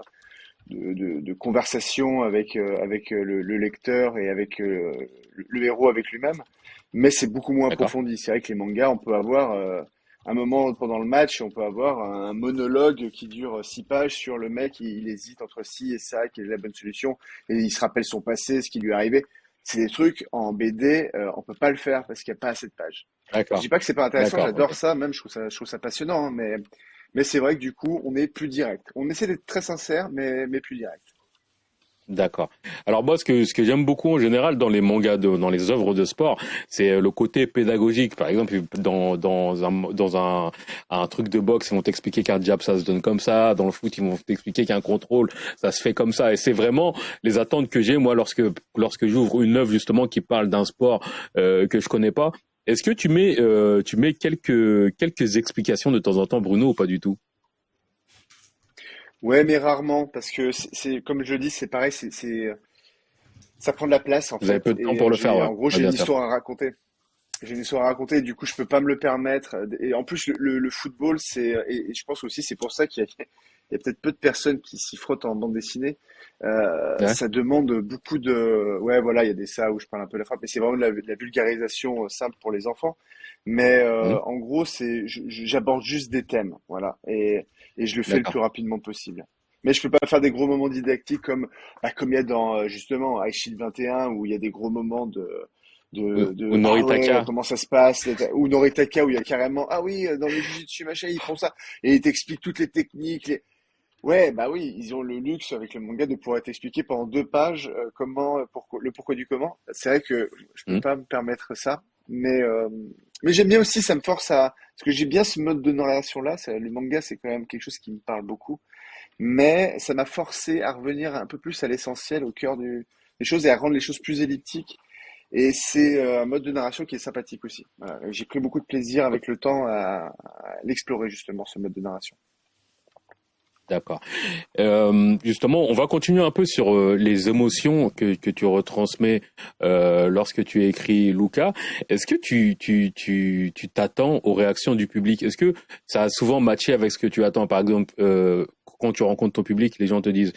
de, de, de, conversation avec euh, avec le, le, lecteur et avec le, héros avec lui-même. Mais c'est beaucoup moins approfondi. C'est vrai que les mangas, on peut avoir un moment pendant le match, on peut avoir un monologue qui dure six pages sur le mec, il, il hésite entre ci et ça, quelle est la bonne solution, et il se rappelle son passé, ce qui lui est arrivé c'est des trucs en BD, euh, on peut pas le faire parce qu'il n'y a pas assez de pages. Je dis pas que c'est pas intéressant, j'adore ça, même je trouve ça, je trouve ça passionnant, hein, mais, mais c'est vrai que du coup, on est plus direct. On essaie d'être très sincère, mais, mais plus direct. D'accord. Alors moi, ce que ce que j'aime beaucoup en général dans les mangas, dans les œuvres de sport, c'est euh, le côté pédagogique. Par exemple, dans dans un dans un un truc de boxe, ils vont t'expliquer qu'un jab ça se donne comme ça. Dans le foot, ils vont t'expliquer qu'un contrôle ça se fait comme ça. Et c'est vraiment les attentes que j'ai moi lorsque lorsque j'ouvre une œuvre justement qui parle d'un sport euh, que je connais pas. Est-ce que tu mets euh, tu mets quelques quelques explications de temps en temps, Bruno, ou pas du tout? Ouais, mais rarement, parce que c'est comme je dis, c'est pareil, c'est ça prend de la place en Vous avez peu de temps pour le faire. Ouais. En gros, j'ai une histoire à raconter. J'ai une histoire à raconter, du coup, je peux pas me le permettre. Et en plus, le, le football, c'est et, je pense aussi, c'est pour ça qu'il y a, il y a peut-être peu de personnes qui s'y frottent en bande dessinée. Euh, Ça demande beaucoup de, ouais, voilà, il y a des ça où je parle un peu la frappe, mais c'est vraiment de la, la, vulgarisation euh, simple pour les enfants. Mais euh, mmh. en gros, c'est, j'aborde juste des thèmes, voilà, et, et je le fais le plus rapidement possible. Mais je peux pas faire des gros moments didactiques comme, bah, comme il y a dans euh, justement iShield 21 où il y a des gros moments de de, de Noritaka. comment ça se passe, ou Noritaka où il y a carrément ah oui dans le jiu machin ils font ça et ils t'expliquent toutes les techniques. Les... Ouais bah oui ils ont le luxe avec le manga de pouvoir t'expliquer pendant deux pages euh, comment pourquoi, le pourquoi du comment. C'est vrai que je peux mmh. pas me permettre ça, mais euh, mais j'aime bien aussi, ça me force à parce que j'ai bien ce mode de narration là. Le manga, c'est quand même quelque chose qui me parle beaucoup. mais ça m'a forcé à revenir un peu plus à l'essentiel, au cœur des choses et à rendre les choses plus elliptiques. Et c'est euh, un mode de narration qui est sympathique aussi. J'ai pris beaucoup de plaisir avec le temps à l'explorer justement, ce mode de narration. D'accord. Euh, justement, on va continuer un peu sur euh, les émotions que, que tu retransmets euh, lorsque tu écris Luca. Est-ce que tu tu tu tu t'attends aux réactions du public? Est-ce que ça a souvent matché avec ce que tu attends? Par exemple, euh, quand tu rencontres ton public, les gens te disent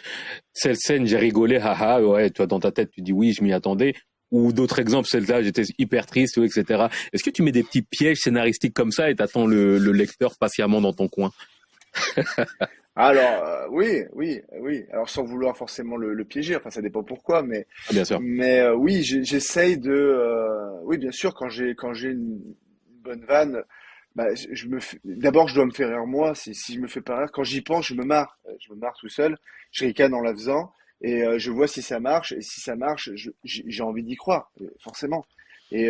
"Cette scène, j'ai rigolé, haha." Ouais, toi dans ta tête, tu dis "Oui, je m'y attendais." Ou d'autres exemples, celle-là, j'étais hyper triste, etc. Est-ce que tu mets des petits pièges scénaristiques comme ça et t'attends le, le lecteur patiemment dans ton coin? (laughs) alors euh, oui, oui, oui. Alors sans vouloir forcément le, le piéger, enfin ça dépend pourquoi, mais ah, bien sûr. Mais euh, oui, j'essaye de, euh, oui, bien sûr, quand j'ai quand j'ai une bonne vanne, bah, je me d'abord je dois me faire rire moi. Si si je me fais pas rire, quand j'y pense, je me marre, je me marre tout seul. Je ricane en la faisant et je vois si ça marche. Et si ça marche, j'ai envie d'y croire, forcément. Et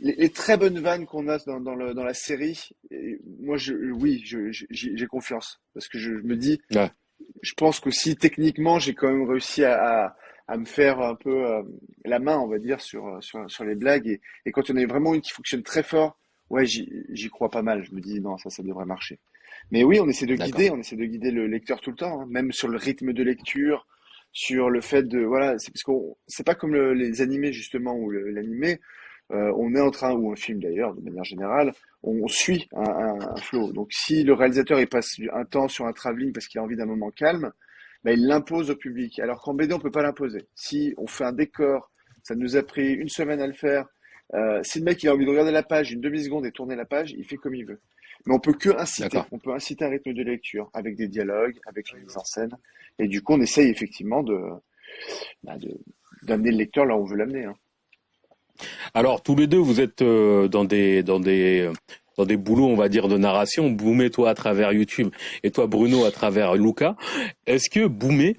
les, très bonnes vannes qu'on a dans, dans, le, dans, la série, moi, je, oui, j'ai confiance parce que je, me dis, je pense qu'aussi techniquement, j'ai quand même réussi à, à, me faire un peu euh, la main, on va dire, sur, sur, sur les blagues. Et, et, quand on a vraiment une qui fonctionne très fort, ouais, j'y crois pas mal. Je me dis, non, ça, ça devrait marcher. Mais oui, on essaie de guider, on essaie de guider le lecteur tout le temps, hein, même sur le rythme de lecture, sur le fait de, voilà, c'est parce qu'on, c'est pas comme les animés justement ou l'animé euh, on est en train, ou un film d'ailleurs, de manière générale, on, suit un, un, flow. Donc si le réalisateur il passe un temps sur un travelling parce qu'il a envie d'un moment calme, ben, il l'impose au public. Alors qu'en BD, on peut pas l'imposer. Si on fait un décor, ça nous a pris une semaine à le faire. Euh, si le mec il a envie de regarder la page une demi-seconde et tourner la page, il fait comme il veut. Mais on peut que inciter. On peut inciter un rythme de lecture avec des dialogues, avec une mise en scène. Et du coup, on essaye effectivement de bah, d'amener le lecteur là où on veut l'amener. Hein. Alors tous les deux, vous êtes euh, dans des dans des dans des boulots, on va dire, de narration. Boumé, toi, à travers YouTube, et toi, Bruno, à travers Luca. Est-ce que Boumé,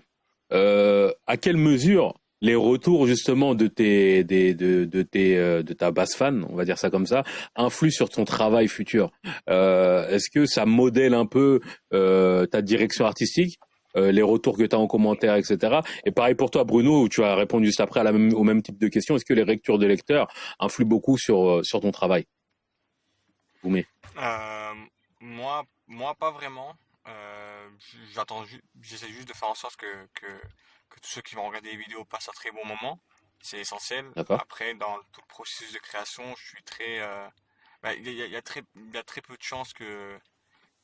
euh, à quelle mesure les retours justement de tes de, de tes euh, de ta basse fan, on va dire ça comme ça, influent sur ton travail futur? Est-ce que ça modèle un peu ta direction artistique? Euh, les retours que tu as en commentaire, etc. Et pareil pour toi, Bruno, où tu as répondu juste après à la même, au même type de question. Est-ce que les lectures de lecteurs influent beaucoup sur, euh, sur ton travail? Euh, moi, moi, pas vraiment. J'attends, j'essaie juste de faire en sorte que, que, que, tous ceux qui vont regarder les vidéos passent un très bon moment. C'est essentiel. Après, dans tout le processus de création, je suis très, bah, il y, a, très, il y a très peu de chances que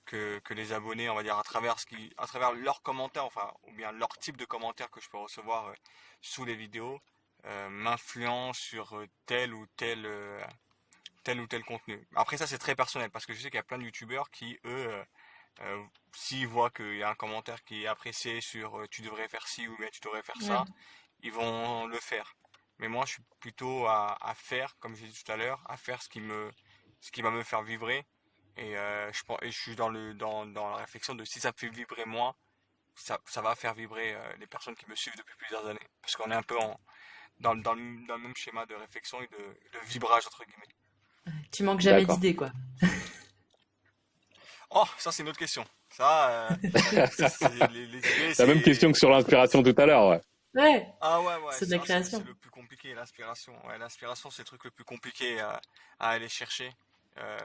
que, que, les abonnés, on va dire, à travers, ce qui, à travers leurs commentaires, enfin, ou bien leur type de commentaires que je peux recevoir euh, sous les vidéos, euh, m'influence sur euh, tel ou tel, tel ou tel contenu. Après ça, c'est très personnel, parce que je sais qu'il y a plein de youtubeurs qui, eux, s'ils voient qu'il y a un commentaire qui est apprécié sur tu devrais faire ci ou bien tu devrais faire ça, ils vont le faire. Mais moi, je suis plutôt à, à faire, comme j'ai dit tout à l'heure, à faire ce qui me, ce qui va me faire vibrer et, euh, je, et je suis dans, le, dans, dans la réflexion de si ça me fait vibrer moi, ça, ça va faire vibrer euh, les personnes qui me suivent depuis plusieurs années. Parce qu'on est un peu en, dans, dans, le, dans, le, même schéma de réflexion et de, de vibrage, entre guillemets. Tu manques jamais d'idées, quoi. (laughs) oh, ça c'est une autre question. Ça, euh, (laughs) c'est la même question que sur l'inspiration tout à l'heure, ouais. Ouais. Ah ouais, ouais. C'est de la création. C'est le plus compliqué, l'inspiration. Ouais, l'inspiration, c'est le truc le plus compliqué à, à aller chercher. Euh,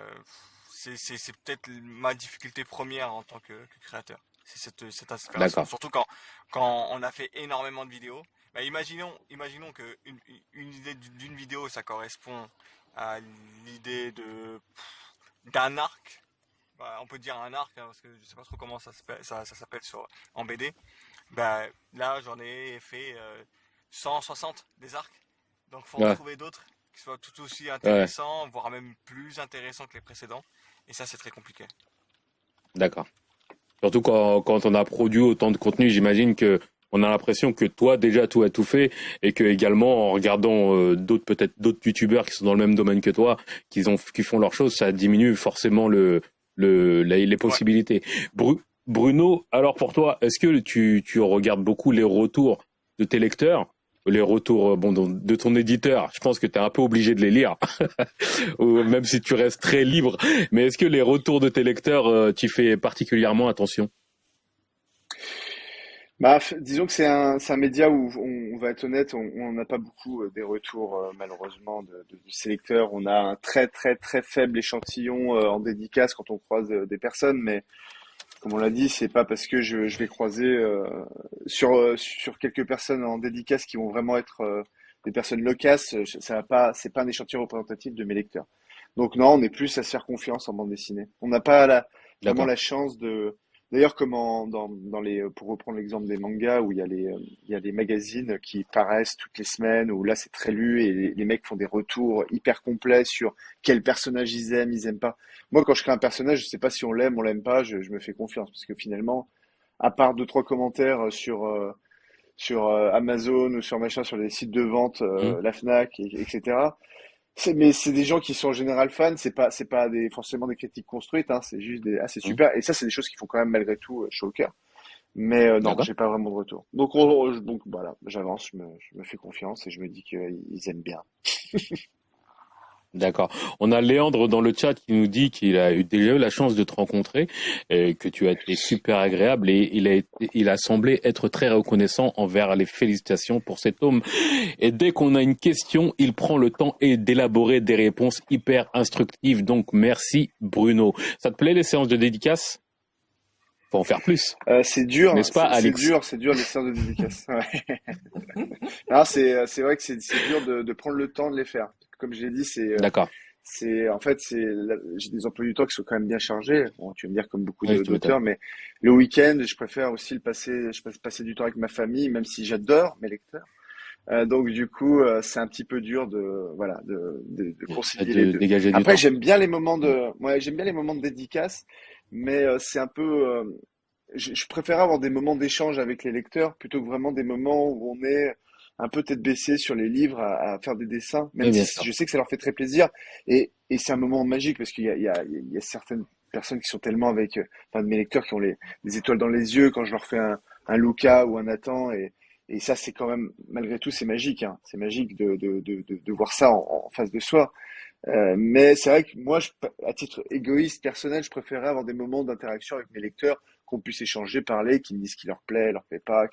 c'est peut-être ma difficulté première en tant que, créateur. C'est cette, cette inspiration. Surtout quand, quand on a fait énormément de vidéos. Bah, imaginons, imaginons que une, une idée d'une vidéo, ça correspond à l'idée de d'un arc. Bah, on peut dire un arc, hein, parce que je sais pas trop comment ça s'appelle ça, ça sur en BD. Bah, là, j'en ai fait 160 euh, des arcs. Donc, faut en trouver d'autres qui soient tout aussi intéressants, voire même plus intéressants que les précédents. Et ça, c'est très compliqué. D'accord. Surtout quand, quand, on a produit autant de contenu, j'imagine que on a l'impression que toi déjà tout a tout fait et que également en regardant euh, d'autres peut-être d'autres youtubeurs qui sont dans le même domaine que toi, qui ont qui font leurs choses, ça diminue forcément le le les, possibilités. Bruno, alors pour toi, est-ce que tu tu regardes beaucoup les retours de tes lecteurs les retours euh, bon, de ton éditeur, je pense que tu es un peu obligé de les lire, (laughs) même si tu restes très libre. Mais est-ce que les retours de tes lecteurs, euh, tu fais particulièrement attention? Bah, disons que c'est un, média où on, va être honnête, on n'a pas beaucoup euh, des retours malheureusement de, de, sélecteurs. On a un très très très faible échantillon en dédicace quand on croise des personnes, mais comme on l'a dit, c'est pas parce que je, je vais croiser sur sur quelques personnes en dédicace qui vont vraiment être des personnes loquaces, ça va pas, c'est pas un échantillon représentatif de mes lecteurs. Donc non, on est plus à se faire confiance en bande dessinée. On n'a pas la, vraiment la chance de D'ailleurs, comme dans, dans les, pour reprendre l'exemple des mangas où il y a les, il y a des magazines qui paraissent toutes les semaines où là c'est très lu et les, mecs font des retours hyper complets sur quel personnage ils aiment, ils aiment pas. Moi, quand je crée un personnage, je sais pas si on l'aime, on l'aime pas, je, je, me fais confiance parce que finalement, à part deux trois commentaires sur euh, sur euh, Amazon ou sur machin, sur les sites de vente, euh, mmh. la Fnac, etc mais c'est des gens qui sont en général fans, c'est pas c'est pas des forcément des critiques construites, hein, c'est juste des ah c'est mmh. super et ça c'est des choses qui font quand même malgré tout euh, chaud au cœur. Mais euh, non, j'ai pas vraiment de retour. Donc donc voilà, j'avance, je me, je me fais confiance et je me dis qu'ils aiment bien. (laughs) D'accord. On a Léandre dans le chat qui nous dit qu'il a eu déjà eu la chance de te rencontrer, et que tu as été super agréable et il a, il a semblé être très reconnaissant envers les félicitations pour cet homme. Et dès qu'on a une question, il prend le temps et d'élaborer des réponses hyper instructives. Donc merci Bruno. Ça te plaît les séances de dédicace? Faut en faire plus. Euh, c'est dur, n'est-ce pas, C'est dur, c'est dur les séances de dédicace. (laughs) c'est c'est vrai que c'est dur de, de prendre le temps de les faire comme je l'ai dit, c'est. Euh, D'accord. C'est en fait, c'est j'ai des emplois du temps qui sont quand même bien chargés. Bon, tu vas me dire comme beaucoup d'auteurs, mais le week-end, je préfère aussi le passer. Je passer du temps avec ma famille, même si j'adore mes lecteurs. Euh, donc du coup, euh, c'est un petit peu dur de voilà de, de, de concilier les deux. Après, j'aime bien les moments de, ouais, j'aime bien les moments de dédicace, mais euh, c'est un peu, je, je préfère avoir des moments d'échange avec les lecteurs plutôt que vraiment des moments où on est un peu tête baissée sur les livres à, faire des dessins, même si je sais que ça leur fait très plaisir. Et, et c'est un moment magique parce qu'il y a, il y, a, il y a certaines personnes qui sont tellement avec, enfin, de mes lecteurs qui ont les, des étoiles dans les yeux quand je leur fais un, un Luca ou un Nathan. Et, et ça, c'est quand même, malgré tout, c'est magique. Hein. C'est magique de, de, de, de, voir ça en, face de soi. Euh, mais c'est vrai que moi, je, à titre égoïste, personnel, je préférerais avoir des moments d'interaction avec mes lecteurs, qu'on puisse échanger, parler, qu'ils me disent ce qui leur plaît, leur plaît pas,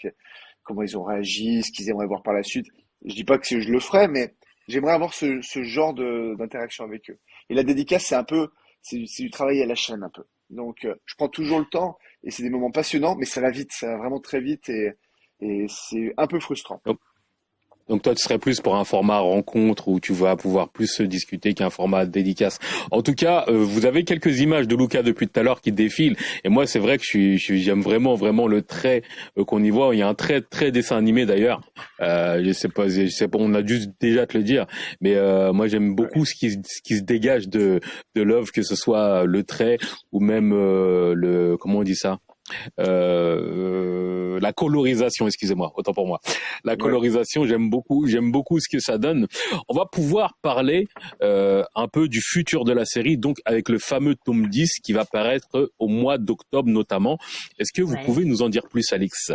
comment ils ont réagi, ce qu'ils aimeraient voir par la suite. Je dis pas que je le ferai, mais j'aimerais avoir ce, ce genre d'interaction avec eux. Et la dédicace, c'est un peu, c'est du travail à la chaîne un peu. Donc, euh, je prends toujours le temps et c'est des moments passionnants, mais ça va vite, ça va vraiment très vite et, et c'est un peu frustrant. Toi, tu serais plus pour un format rencontre où tu vas pouvoir plus se discuter qu'un format dédicace. En tout cas, euh, vous avez quelques images de Luca depuis tout à l'heure qui défilent. Et moi, c'est vrai que je j'aime vraiment, vraiment le trait euh, qu'on y voit. Il y a un très, très dessin animé d'ailleurs. Euh, je sais pas, je sais pas, on a juste déjà te le dire. Mais euh, moi, j'aime beaucoup ce qui, ce qui se dégage de, de l'œuvre, que ce soit le trait ou même le, comment on dit ça? Euh, la colorisation, excusez-moi, autant pour moi. La colorisation, j'aime beaucoup, j'aime beaucoup ce que ça donne. On va pouvoir parler euh, un peu du futur de la série, donc avec le fameux tome 10 qui va paraître au mois d'octobre notamment. Est-ce que vous pouvez nous en dire plus, Alix?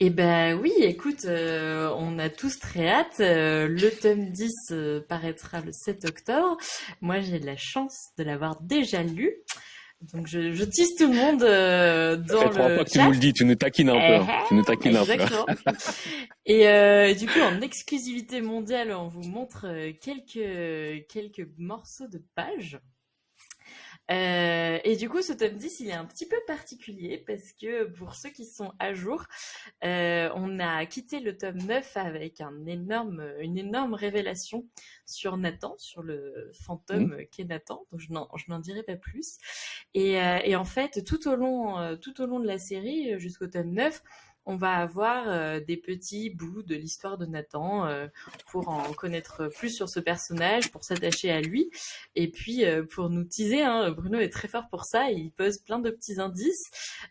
Eh ben oui, écoute, euh, on a tous très hâte. Euh, le tome 10 paraîtra le 7 octobre. Moi, j'ai la chance de l'avoir déjà lu. Donc je, je tisse tout le monde euh, dans le fois que tu nous le dis, tu nous taquines un peu. Hein. tu nous taquines un peu. (laughs) et euh, du coup, en exclusivité mondiale, on vous montre euh, quelques quelques morceaux de pages. Euh, et du coup, ce tome 10, il est un petit peu particulier parce que pour ceux qui sont à jour, euh, on a quitté le tome 9 avec un énorme, une énorme révélation sur Nathan, sur le fantôme mmh. qui est Nathan. Donc je n'en dirai pas plus. Et, euh, et, en fait, tout au long, euh, tout au long de la série, jusqu'au tome 9, on va avoir euh, des petits bouts de l'histoire de Nathan euh, pour en connaître plus sur ce personnage, pour s'attacher à lui, et puis euh, pour nous teaser. Hein, Bruno est très fort pour ça, il pose plein de petits indices.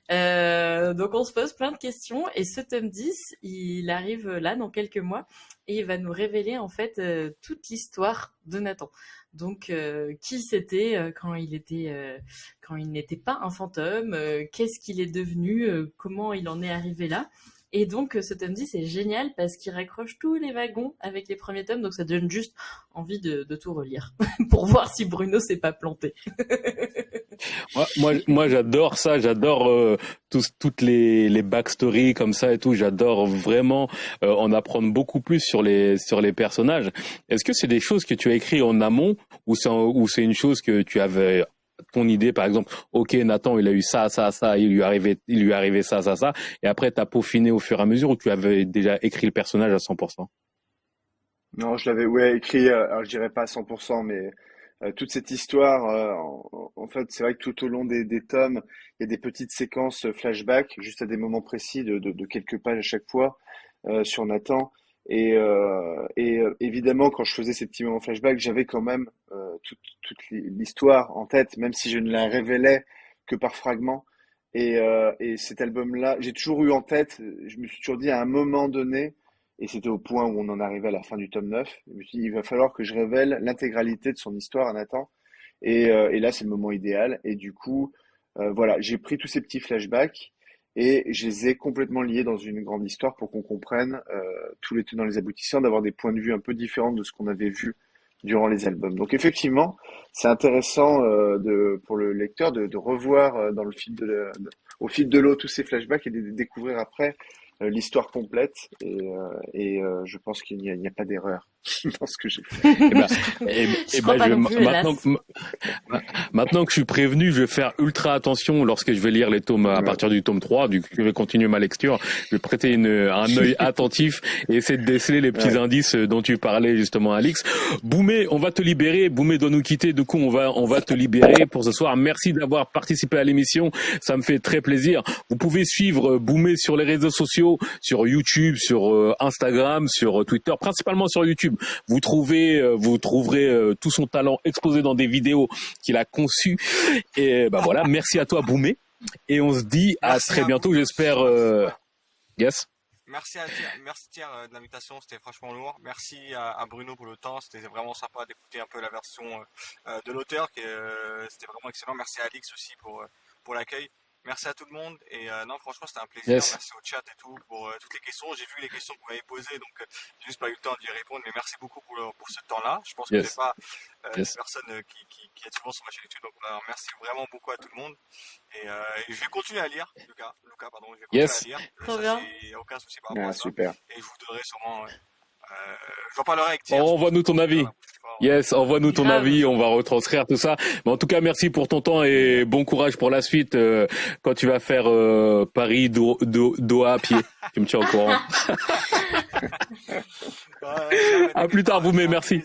donc on se pose plein de questions, et ce tome 10, il arrive là dans quelques mois, et il va nous révéler en fait toute l'histoire de Nathan. Donc, euh, qui c'était euh, euh, quand il n'était pas un fantôme Qu'est-ce qu'il est devenu Comment il en est arrivé là? Et donc, ce tome 10 c'est génial parce qu'il raccroche tous les wagons avec les premiers tomes, donc ça donne juste envie de, tout relire (laughs) pour voir si Bruno s'est pas planté. (laughs) moi, moi, j'adore ça. J'adore euh, toutes les, backstories comme ça et tout. J'adore vraiment euh, en apprendre beaucoup plus sur les sur les personnages. Est-ce que c'est des choses que tu as écrit en amont ou c'est une chose que tu avais ton idée, par exemple, ok, Nathan, il a eu ça, ça, ça, il lui arrivait, il lui arrivait ça, ça, ça, et après, tu as peaufiné au fur et à mesure ou tu avais déjà écrit le personnage à 100%? Non, je l'avais écrit, euh, alors je dirais pas à 100%, mais euh, toute cette histoire, euh, en, fait, c'est vrai que tout au long des, tomes, il y a des petites séquences flashback, juste à des moments précis de quelques pages à chaque fois sur Nathan. Et, et évidemment, quand je faisais ces petits moments flashback, j'avais quand même toute, toute l'histoire en tête, même si je ne la révélais que par fragments. Et, et cet album-là, j'ai toujours eu en tête, je me suis toujours dit à un moment donné, et c'était au point où on en arrivait à la fin du tome 9. Je me suis dit, il va falloir que je révèle l'intégralité de son histoire à Nathan. Et, euh, et là, c'est le moment idéal. Et du coup, euh, voilà, j'ai pris tous ces petits flashbacks et je les ai complètement liés dans une grande histoire pour qu'on comprenne euh, tous les tenants les aboutissants, d'avoir des points de vue un peu différents de ce qu'on avait vu durant les albums. Donc effectivement, c'est intéressant euh, pour le lecteur de, revoir euh, dans le fil de, au fil de l'eau tous ces flashbacks et de découvrir après l'histoire complète et, je pense qu'il n'y a, pas d'erreur (laughs) dans ce que j'ai fait. et ben, (laughs) et, et ben, je, maintenant, que, maintenant que je suis prévenu, je vais faire ultra attention lorsque je vais lire les tomes à partir du tome 3, du je vais continuer ma lecture, je vais prêter une, un (laughs) œil attentif et essayer de déceler les petits indices dont tu parlais justement Alix. Boumé, on va te libérer, Boumé doit nous quitter, du coup on va on va te libérer pour ce soir. Merci d'avoir participé à l'émission, ça me fait très plaisir. Vous pouvez suivre Boumé sur les réseaux sociaux sur YouTube, sur euh, Instagram, sur euh, Twitter, principalement sur YouTube. Vous trouvez, euh, vous trouverez tout son talent exposé dans des vidéos qu'il a conçues. Et ben voilà, merci à toi Boumé. Et on se dit à très bientôt, j'espère. Yes. Merci à merci Thierry de l'invitation, c'était franchement lourd. Merci à, Bruno pour le temps, c'était vraiment sympa d'écouter un peu la version de l'auteur, c'était vraiment excellent. Merci à Alix aussi pour, pour l'accueil. Merci à tout le monde. Et euh, non, franchement, c'était un plaisir. Merci au chat et tout pour euh, toutes les questions. J'ai vu les questions que vous m'avez posées, donc euh, j'ai juste pas eu le temps d'y répondre. Mais merci beaucoup pour, pour ce temps-là. Je pense que c'est pas une personne qui, qui, qui, est souvent sur ma chaîne YouTube. Donc merci vraiment beaucoup à tout le monde. Et, je vais continuer à lire, Lucas. Lucas, pardon. Je vais continuer à lire. Trop bien. Aucun souci par rapport à ça. Super. Et je vous donnerai sûrement. J'en parlerai avec Thierry. Envoie-nous ton avis. Yes, envoie-nous ton avis, on va retranscrire tout ça. Mais en tout cas, merci pour ton temps et bon courage pour la suite euh, quand tu vas faire euh, Paris do, do, Doha à pied. (laughs) tu me tiens au courant. à plus tard, vous mais merci.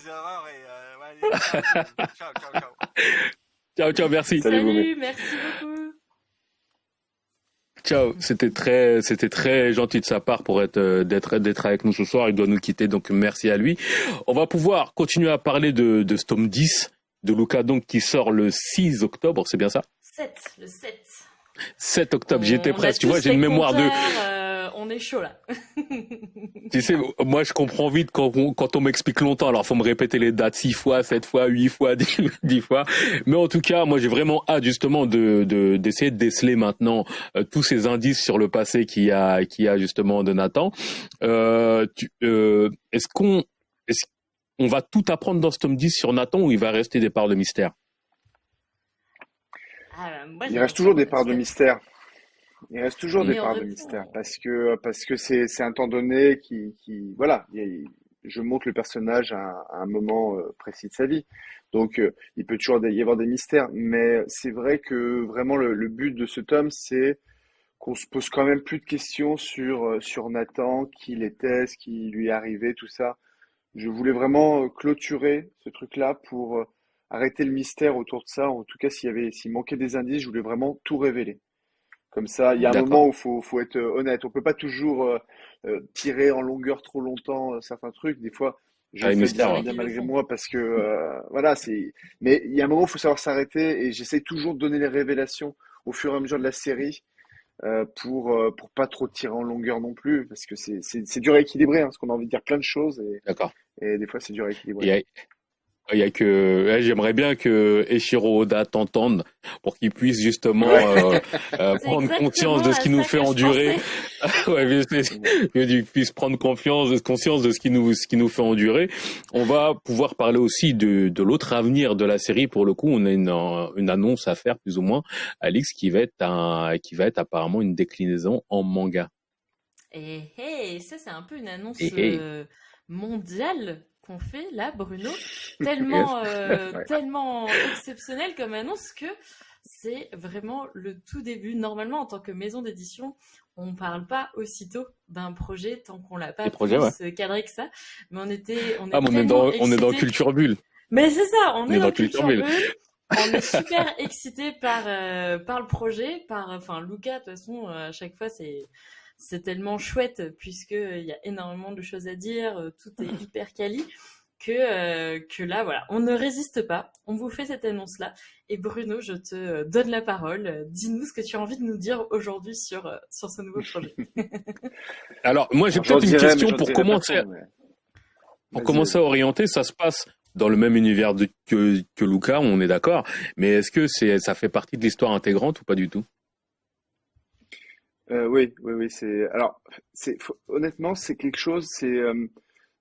(laughs) ciao, ciao, merci. Salut, Salut merci beaucoup. Ciao, c'était très, c'était très gentil de sa part pour être, euh, d'être, d'être avec nous ce soir. Il doit nous quitter, donc merci à lui. On va pouvoir continuer à parler de, de Storm 10, de Luca donc qui sort le 6 octobre, c'est bien ça? 7, le 7. 7 octobre, j'étais presque. Tu vois, j'ai une mémoire de. Euh, on est chaud là. (laughs) tu sais, moi je comprends vite quand on, quand on m'explique longtemps. Alors faut me répéter les dates six fois, sept fois, huit fois, (laughs) dix, fois. Mais en tout cas, moi j'ai vraiment hâte justement de d'essayer de, déceler maintenant euh, tous ces indices sur le passé qu'il y a qu'il y a justement de Nathan. Euh, euh, est-ce qu'on est-ce on va tout apprendre dans ce tome 10 sur Nathan ou il va rester des parts de mystère? Ah, Il reste toujours des parts de mystère. Il reste toujours des parts de mystère. parce que parce que c'est c'est un temps donné qui qui voilà je montre le personnage à, un moment euh, précis de sa vie. Donc euh, il peut toujours y avoir des mystères mais c'est vrai que vraiment le, le but de ce tome c'est qu'on se pose quand même plus de questions sur euh, sur Nathan qui il était ce qui lui est arrivé tout ça. Je voulais vraiment clôturer ce truc là pour arrêter le mystère autour de ça en tout cas s'il y avait s'il manquait des indices je voulais vraiment tout révéler comme ça, il y a un moment où faut faut être euh, honnête. On peut pas toujours euh, euh, tirer en longueur trop longtemps certains trucs. Des fois, je ah, fais bien, malgré moi parce que voilà, c'est. Mais il y a un moment où il faut savoir s'arrêter et j'essaie toujours de donner les révélations au fur et à mesure de la série pour pour pas trop tirer en longueur non plus parce que c'est c'est dur à équilibrer hein, parce qu'on a envie de dire plein de choses et D'accord. Et des fois c'est dur à équilibrer. Il y a que j'aimerais bien que Eshiro Oda t'entende pour qu'il puisse justement euh, euh, (laughs) prendre conscience de ce qui nous fait endurer. (laughs) ouais, qu'il puisse prendre confiance, conscience de ce qui nous ce qui nous fait endurer. On va pouvoir parler aussi de de l'autre avenir de la série. Pour le coup, on a une une annonce à faire plus ou moins, Alix, qui va être un qui va être apparemment une déclinaison en manga. Et hey, ça c'est un peu une annonce euh, mondiale qu'on fait là, Bruno, (laughs) tellement, euh, (laughs) tellement exceptionnel comme annonce que c'est vraiment le tout début. Normalement, en tant que maison d'édition, on ne parle pas aussitôt d'un projet tant qu'on l'a pas plus ouais. cadré que ça. Mais on était, on est, ah, on est dans, on est dans Culture Bulle. Mais c'est ça, on, est, dans, Culture, Bulle. on est super (laughs) excité par euh, par le projet, par enfin Luca de toute façon à chaque fois c'est c'est tellement chouette puisque euh, il y a énormément de choses à dire, euh, tout est (laughs) hyper quali que euh, que là voilà, on ne résiste pas. On vous fait cette annonce là et Bruno, je te donne la parole. Dis-nous ce que tu as envie de nous dire aujourd'hui sur sur ce nouveau projet. (laughs) Alors moi j'ai peut-être une question pour commencer. Pour commencer à orienter, ça se passe dans le même univers que, que Luca, on est d'accord, mais est-ce que c'est ça fait partie de l'histoire intégrante ou pas du tout? Euh, oui, oui, oui, c'est alors c'est honnêtement c'est quelque chose, c'est euh,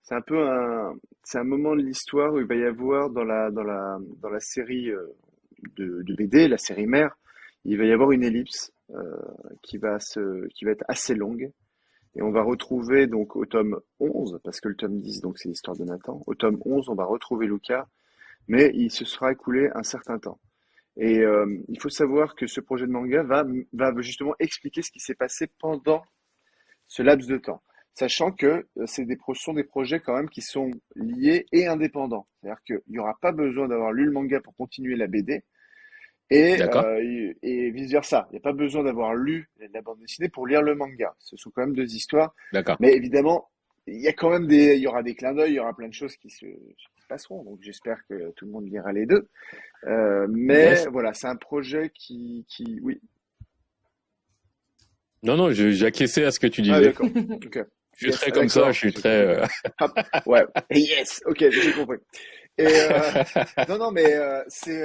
un peu un c'est un moment de l'histoire où il va y avoir dans la dans la dans la série euh, de, de BD, la série mère, il va y avoir une ellipse qui va se qui va être assez longue et on va retrouver donc au tome 11 parce que le tome 10 donc c'est l'histoire de Nathan, au tome 11 on va retrouver Lucas mais il se sera écoulé un certain temps. Et euh, il faut savoir que ce projet de manga va, va justement expliquer ce qui s'est passé pendant ce laps de temps. Sachant que euh, c'est des, sont des projets quand même qui sont liés et indépendants. C'est-à-dire qu'il n'y aura pas besoin d'avoir lu le manga pour continuer la BD. Et, euh, et vice-versa. Il n'y a pas besoin d'avoir lu la bande dessinée pour lire le manga. Ce sont quand même deux histoires. Mais évidemment, il y a quand même des, il y aura des clins d'œil, il y aura plein de choses qui se, passeront. Donc j'espère que tout le monde lira les deux. Euh, mais voilà, c'est un projet qui, qui, oui. Non, non, j'ai acquiescé à ce que tu disais. Ah, (laughs) d'accord. Je suis très comme ça, je suis très. Euh, ouais. (laughs) Yes. Ok, j'ai compris. Et euh, non, non, mais c'est,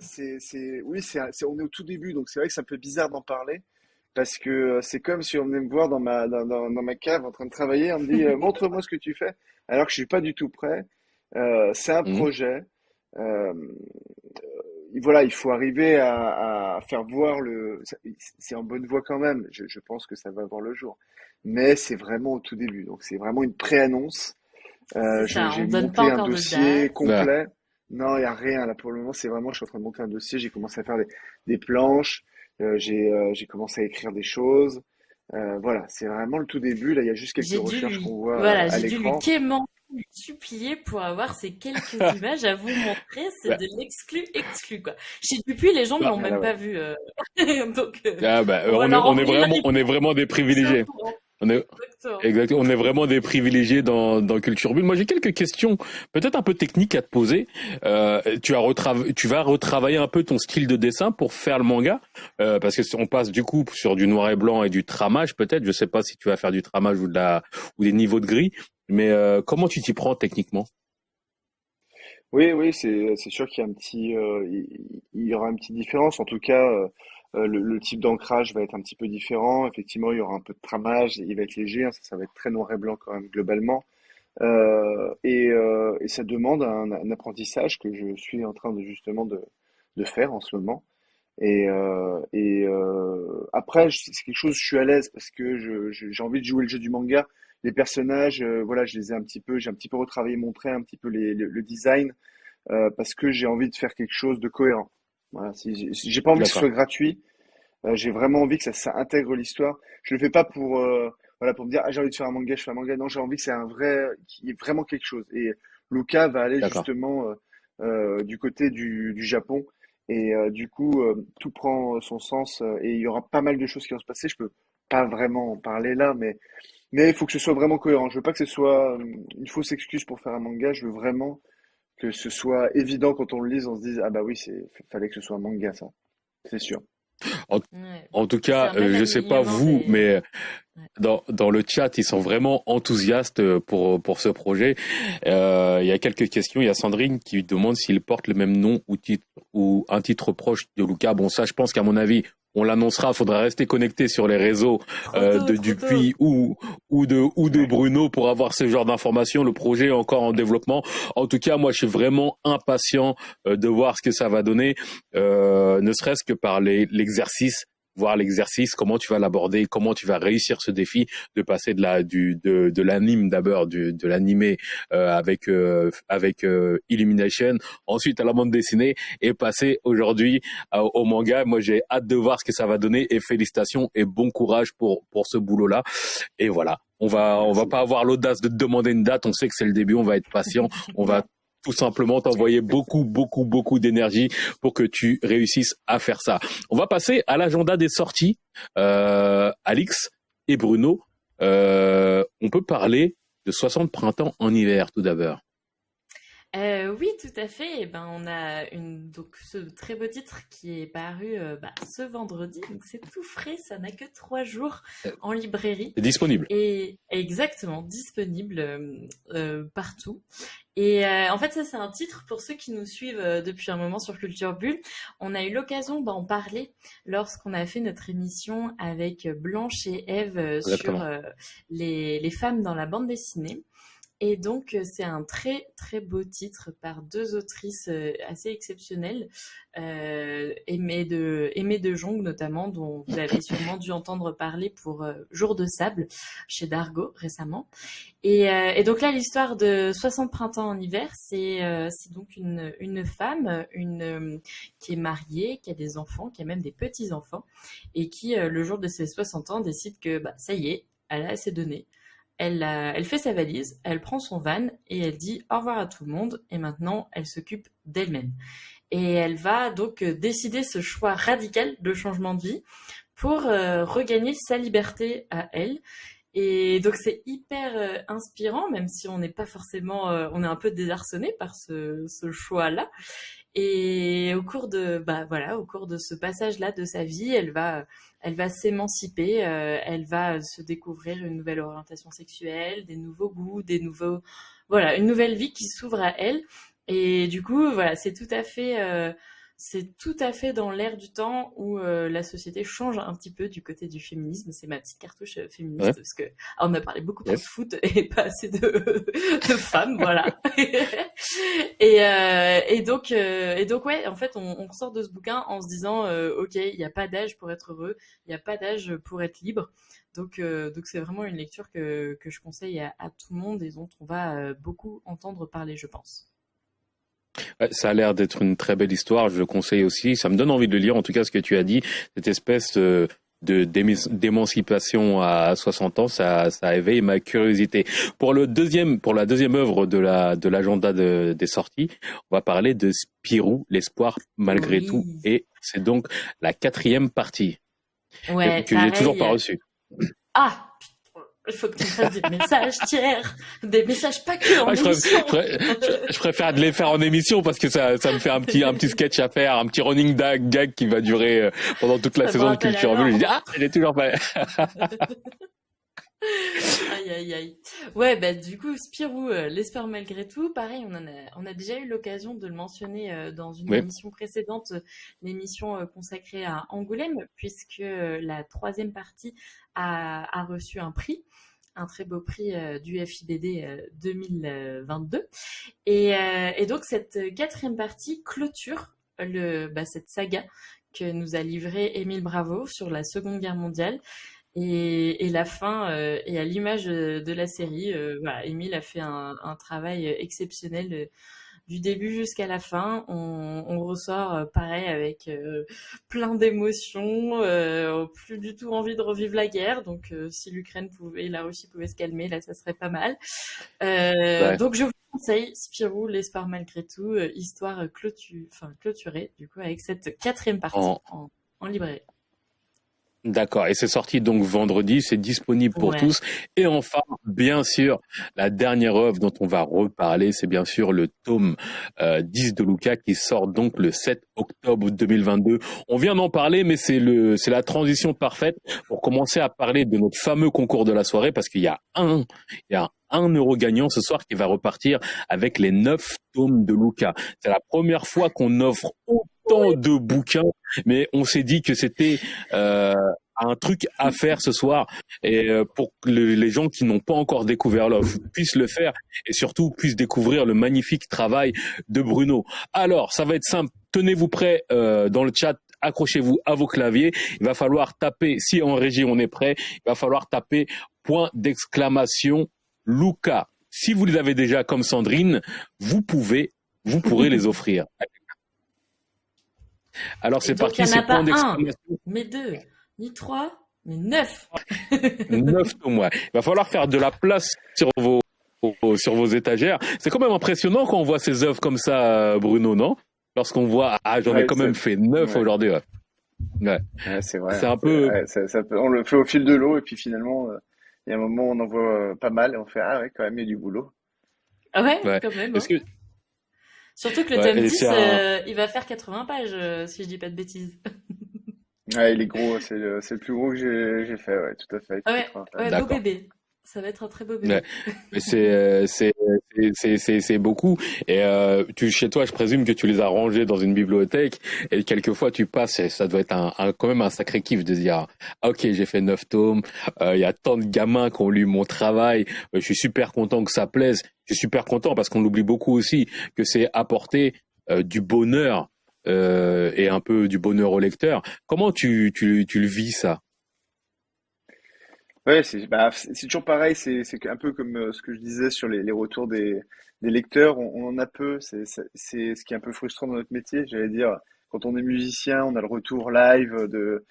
c'est, c'est, oui, c'est, on est au tout début, donc c'est vrai que c'est un peu bizarre d'en parler parce que c'est comme si on venait me voir dans ma dans, dans, ma cave en train de travailler, on me dit montre-moi ce que tu fais, alors que je suis pas du tout prêt. Euh, c'est un mmh. projet. Euh, voilà, il faut arriver à, à, faire voir le. C'est en bonne voie quand même. Je, je, pense que ça va voir le jour. Mais c'est vraiment au tout début. Donc c'est vraiment une pré-annonce. Euh, J'ai monté un dossier complet. Non, il n'y a rien là pour le moment. C'est vraiment, je suis en train de monter un dossier. J'ai commencé à faire des, des planches. Euh, J'ai euh, commencé à écrire des choses. Euh, voilà, c'est vraiment le tout début. Là, il y a juste quelques recherches qu'on voit voilà, à l'écran supplier pour avoir ces quelques (laughs) images à vous montrer. C'est de l'exclu exclu, quoi. Chez Dupuis, les gens ne bah, l'ont même pas vu. Euh... (laughs) Donc, euh, ah, bah, on, est, on est vraiment, on est (laughs) vraiment des privilégiés. On est, exactement. On est vraiment des privilégiés dans, dans Culture Bulle. Moi, j'ai quelques questions, peut-être un peu techniques à te poser. Euh, tu as tu vas retravailler un peu ton style de dessin pour faire le manga, euh, parce que si on passe du coup sur du noir et blanc et du tramage, peut-être. Je sais pas si tu vas faire du tramage ou de la ou des niveaux de gris, mais euh, comment tu t'y prends techniquement? Oui, oui, c'est sûr qu'il y a un petit, euh, il, y aura une petite différence. En tout cas, euh, le, type d'ancrage va être un petit peu différent. Effectivement, il y aura un peu de tramage, il va être léger. Hein, ça, va être très noir et blanc quand même globalement. et, et ça demande un, un, apprentissage que je suis en train de justement de, de faire en ce moment. Et, euh, et euh, après, c'est quelque chose, je suis à l'aise parce que j'ai envie de jouer le jeu du manga les personnages, euh, voilà, je les ai un petit peu, j'ai un petit peu retravaillé, montré un petit peu les, le, design euh, parce que j'ai envie de faire quelque chose de cohérent. Voilà, si, j'ai pas envie que ce soit gratuit, euh, j'ai vraiment envie que ça, ça intègre l'histoire. Je le fais pas pour voilà pour me dire ah, j'ai envie de faire un manga, je fais un manga. Non, j'ai envie que c'est un vrai, qui est vraiment quelque chose. Et Luca va aller justement du côté du, du Japon. Et du coup, tout prend son sens et il y aura pas mal de choses qui vont se passer. Je peux pas vraiment en parler là, mais mais il faut que ce soit vraiment cohérent. Je veux pas que ce soit euh, une fausse excuse pour faire un manga. Je veux vraiment que ce soit évident quand on le lise, on se dise ah bah oui, c'est fallait que ce soit un manga ça. C'est sûr. En, tout cas, je je sais pas vous, mais dans, dans le chat, ils sont vraiment enthousiastes pour, pour ce projet. Euh, il y a quelques questions. Il y a Sandrine qui demande s'il porte le même nom ou, titre, ou un titre proche de Luca. Bon, ça, je pense qu'à mon avis, on l'annoncera. Il faudra rester connecté sur les réseaux euh, de Dupuis ou, ou, de, ou de Bruno pour avoir ce genre d'informations. Le projet est encore en développement. En tout cas, moi, je suis vraiment impatient euh, de voir ce que ça va donner, euh, ne serait-ce que par l'exercice voir l'exercice, comment tu vas l'aborder, comment tu vas réussir ce défi de passer de la du de, de l'anime d'abord, de l'animé euh, avec euh, avec euh, Illumination, ensuite à la bande dessinée et passer aujourd'hui au manga. Moi, j'ai hâte de voir ce que ça va donner et félicitations et bon courage pour pour ce boulot là. Et voilà, on va on va pas avoir l'audace de te demander une date. On sait que c'est le début, on va être patient, on va tout simplement t'envoyer beaucoup, beaucoup, beaucoup d'énergie pour que tu réussisses à faire ça. On va passer à l'agenda des sorties. Euh, Alix et Bruno, euh, on peut parler de 60 printemps en hiver tout d'abord. Euh, oui, tout à fait. Eh ben, on a une, donc, ce très beau titre qui est paru euh, bah, ce vendredi. Donc, c'est tout frais. Ça n'a que trois jours euh, en librairie. C'est disponible. Et exactement, disponible partout. Et en fait, ça, c'est un titre pour ceux qui nous suivent depuis un moment sur Culture Bulle. On a eu l'occasion d'en parler lorsqu'on a fait notre émission avec Blanche et Eve sur les, les femmes dans la bande dessinée. Et donc, euh, c'est un très, très beau titre par deux autrices euh, assez exceptionnelles, euh, de, Aimée de Jong notamment, dont vous avez sûrement dû entendre parler pour euh, Jour de sable chez Dargo récemment. Et, et donc là, l'histoire de 60 printemps en hiver, c'est c'est donc une, une femme une, qui est mariée, qui a des enfants, qui a même des petits-enfants, et qui, le jour de ses 60 ans, décide que bah, ça y est, elle a assez donné elle, elle fait sa valise, elle prend son van et elle dit au revoir à tout le monde et maintenant elle s'occupe d'elle-même. Et elle va donc euh, décider ce choix radical de changement de vie pour euh, regagner sa liberté à elle. Et donc c'est hyper euh, inspirant, même si on n'est pas forcément, on est un peu désarçonné par ce, ce choix-là. Et au cours de, bah voilà, au cours de ce passage-là de sa vie, elle va, elle va s'émanciper, euh, elle va se découvrir une nouvelle orientation sexuelle, des nouveaux goûts, des nouveaux, voilà, une nouvelle vie qui s'ouvre à elle. Et du coup, voilà, c'est tout à fait, euh, c'est tout à fait dans l'air du temps où euh, la société change un petit peu du côté du féminisme. C'est ma petite cartouche euh, féministe parce que ah, on a parlé beaucoup de foot (laughs) et pas assez de, de femmes, voilà. (laughs) et, euh, et donc euh, et donc ouais, en fait, on, on sort de ce bouquin en se disant ok, il n'y a pas d'âge pour être heureux, il n'y a pas d'âge pour être libre. Donc donc c'est vraiment une lecture que que je conseille à, à, tout le monde et dont on va beaucoup entendre parler, je pense ça a l'air d'être une très belle histoire, je le conseille aussi. Ça me donne envie de lire, en tout cas, ce que tu as dit, cette espèce euh, de d'émancipation à 60 ans, ça, ça éveille ma curiosité. Pour le deuxième, pour la deuxième œuvre de la de l'agenda des sorties, on va parler de Spirou, l'espoir malgré tout, et c'est donc la quatrième partie ouais, que j'ai toujours pas reçue. Ah, il faut que tu fasses des messages tiers, des messages pas que en émission. Je, préfère de les faire en émission parce que ça, ça me fait un petit, un petit sketch à faire, un petit running gag qui va durer euh, pendant toute la saison de Culture Bulle. Je dis, ah, est toujours pas. (laughs) aïe aïe aïe. Ouais, bah du coup, Spirou, euh, l'espère malgré tout, pareil, on, en a, on a déjà eu l'occasion de le mentionner euh, dans une émission précédente, l'émission consacrée à Angoulême, puisque la troisième partie a, reçu un prix un très beau prix euh, du FIBD 2022. Euh, et, euh, et, donc cette quatrième partie clôture le, bah, cette saga que nous a livré Émile Bravo sur la Seconde Guerre mondiale. Et, la fin est à l'image de la série. Émile a fait un travail exceptionnel du début jusqu'à la fin. On, on ressort euh, pareil avec euh, plein d'émotions, euh, plus du tout envie de revivre la guerre. Donc si l'Ukraine pouvait, la Russie pouvait se calmer, là ça serait pas mal. Donc je vous conseille Spirou, l'espoir malgré tout, histoire clôtu enfin, clôturée du coup avec cette quatrième partie en, en, librairie. D'accord, et c'est sorti donc vendredi, c'est disponible pour tous. Et enfin, bien sûr, la dernière œuvre dont on va reparler, c'est bien sûr le tome 10 euh, de Luca qui sort donc le 7 octobre 2022. On vient d'en parler, mais c'est le, c'est la transition parfaite pour commencer à parler de notre fameux concours de la soirée parce qu'il y a un, il y a un euro gagnant ce soir qui va repartir avec les neuf tomes de Luca. C'est la première fois qu'on offre autant de bouquins, mais on s'est dit que c'était euh, un truc à faire ce soir et euh, pour que les gens qui n'ont pas encore découvert l'offre puissent le faire et surtout puissent découvrir le magnifique travail de Bruno. Alors, ça va être simple. Tenez-vous prêts euh, dans le chat accrochez-vous à vos claviers. Il va falloir taper, si en régie on est prêt, il va falloir taper point d'exclamation Luca. Si vous les avez déjà comme Sandrine, vous pouvez, vous pourrez les offrir. Alors c'est parti, c'est point d'exclamation. Mais deux ni trois, mais neuf. (laughs) neuf au moins. Il va falloir faire de la place sur vos, sur vos étagères. C'est quand même impressionnant quand on voit ces œuvres comme ça, Bruno, non? Lorsqu'on voit, ah, j'en ai quand même fait neuf aujourd'hui. Ouais. c'est vrai. C'est un peu. on le fait au fil de l'eau et puis finalement, euh, il y a un moment où on en voit euh, pas mal et on fait ah ouais, quand même il y a du boulot. Ah ouais, quand même. Hein. Surtout que le tome 10, euh, il va faire 80 pages, si je dis pas de bêtises. (laughs) Ouais, il est gros, c'est le, c'est le plus gros que j'ai fait, ouais, tout à fait. Ouais, ouais beau bébé. Ça va être un très beau bébé. Ouais. (laughs) Mais c'est, euh, c'est, beaucoup. Et euh, tu, chez toi, je présume que tu les as rangés dans une bibliothèque. Et quelquefois, tu passes, ça doit être un, un, quand même un sacré kiff de dire, ah, ok, j'ai fait neuf tomes. Euh, il y a tant de gamins qui ont lu mon travail. je suis super content que ça plaise. Je suis super content parce qu'on l'oublie beaucoup aussi que c'est apporter du bonheur euh, et un peu du bonheur au lecteur. Comment tu, tu, tu le vis ça? Ouais, c'est bah, toujours pareil, c'est un peu comme euh, ce que je disais sur les, les retours des, des lecteurs, on, on, en a peu, c'est ce qui est un peu frustrant dans notre métier, j'allais dire, quand on est musicien, on a le retour live de,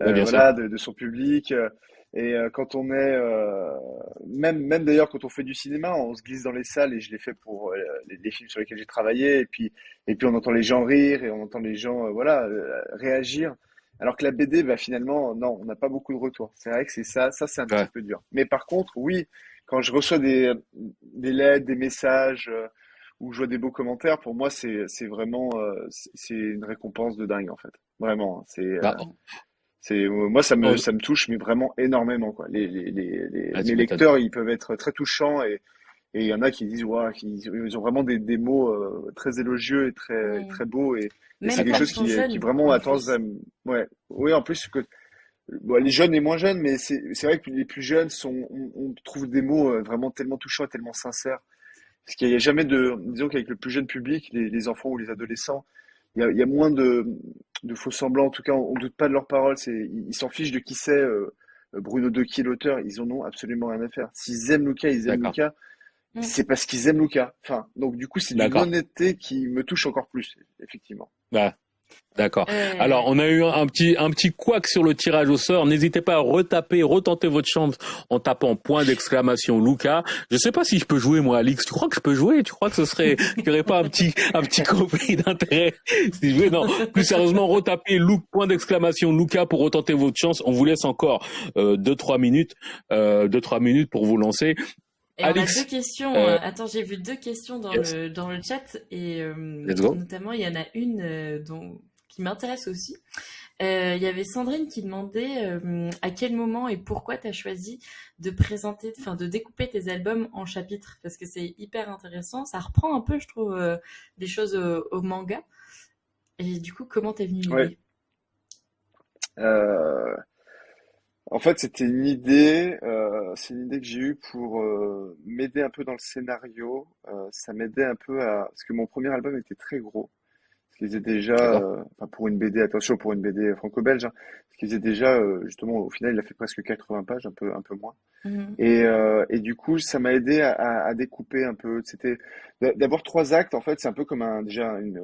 euh, voilà, de, de, son public, et euh, quand on est, euh, même, même d'ailleurs quand on fait du cinéma, on se glisse dans les salles et je l'ai fait pour euh, les, films sur lesquels j'ai travaillé et puis, et puis on entend les gens rire et on entend les gens, voilà, réagir. Alors que la BD, bah, finalement, non, on n'a pas beaucoup de retours. C'est vrai que c'est ça, ça c'est un petit peu dur. Mais par contre, oui, quand je reçois des, des lettres, des messages ou je vois des beaux commentaires, pour moi c'est, vraiment, c'est une récompense de dingue en fait. Vraiment, hein. c'est. Bah, c'est euh, moi ça me ça me touche mais vraiment énormément quoi. Les les les, les, ah, lecteurs ils peuvent être très touchants et et il y en a qui disent ouais, ils ont vraiment des, des mots euh, très élogieux et très très beaux et, c'est quelque chose qui, qui vraiment a tendance à ouais oui en plus que bon, les jeunes et moins jeunes mais c'est c'est vrai que les plus jeunes sont on, trouve des mots euh, vraiment tellement touchants et tellement sincères parce qu'il n'y a jamais de disons qu'avec le plus jeune public les, les enfants ou les adolescents il y a, il y a moins de de faux semblants. En tout cas, on, ne doute pas de leurs paroles. C'est, ils s'en fichent de qui c'est euh, Bruno De qui est l'auteur. Ils en ont absolument rien à faire. S'ils aiment Luca, ils aiment Luca. Mm. C'est parce qu'ils aiment Luca. Enfin, donc du coup, c'est une honnêteté qui me touche encore plus, effectivement. Bah, D'accord. Euh, Alors, on a eu un petit un petit couac sur le tirage au sort. N'hésitez pas à retaper, retenter votre chance en tapant point d'exclamation Luca. Je sais pas si je peux jouer moi, Alix. Tu crois que je peux jouer? Tu crois que ce serait (laughs) qu'il n'y aurait pas un petit un petit conflit d'intérêt si je Non. Plus sérieusement, retapez Luke point d'exclamation Luca pour retenter votre chance. On vous laisse encore euh, deux trois minutes, euh, deux trois minutes pour vous lancer. Et on a deux questions. Euh, attends, j'ai vu deux questions dans le dans le chat et notamment il y en a une dont qui m'intéresse aussi. Euh, il y avait Sandrine qui demandait euh, à quel moment et pourquoi tu as choisi de présenter, enfin de découper tes albums en chapitres, parce que c'est hyper intéressant. Ça reprend un peu, je trouve, euh, des choses au, manga. Et du coup, comment t'es venu l'idée? En fait, c'était une idée, c'est une idée que j'ai eue pour m'aider un peu dans le scénario. ça m'aidait un peu à, parce que mon premier album était très gros ce faisait déjà, euh, enfin pour une BD, attention, pour une BD franco-belge, hein, ce qui faisait déjà, euh, justement, au final, il a fait presque 80 pages, un peu, un peu moins. Mhm. Et, euh, et du coup, ça m'a aidé à, à, découper un peu. C'était d'avoir trois actes, en fait, c'est un peu comme un, déjà, une,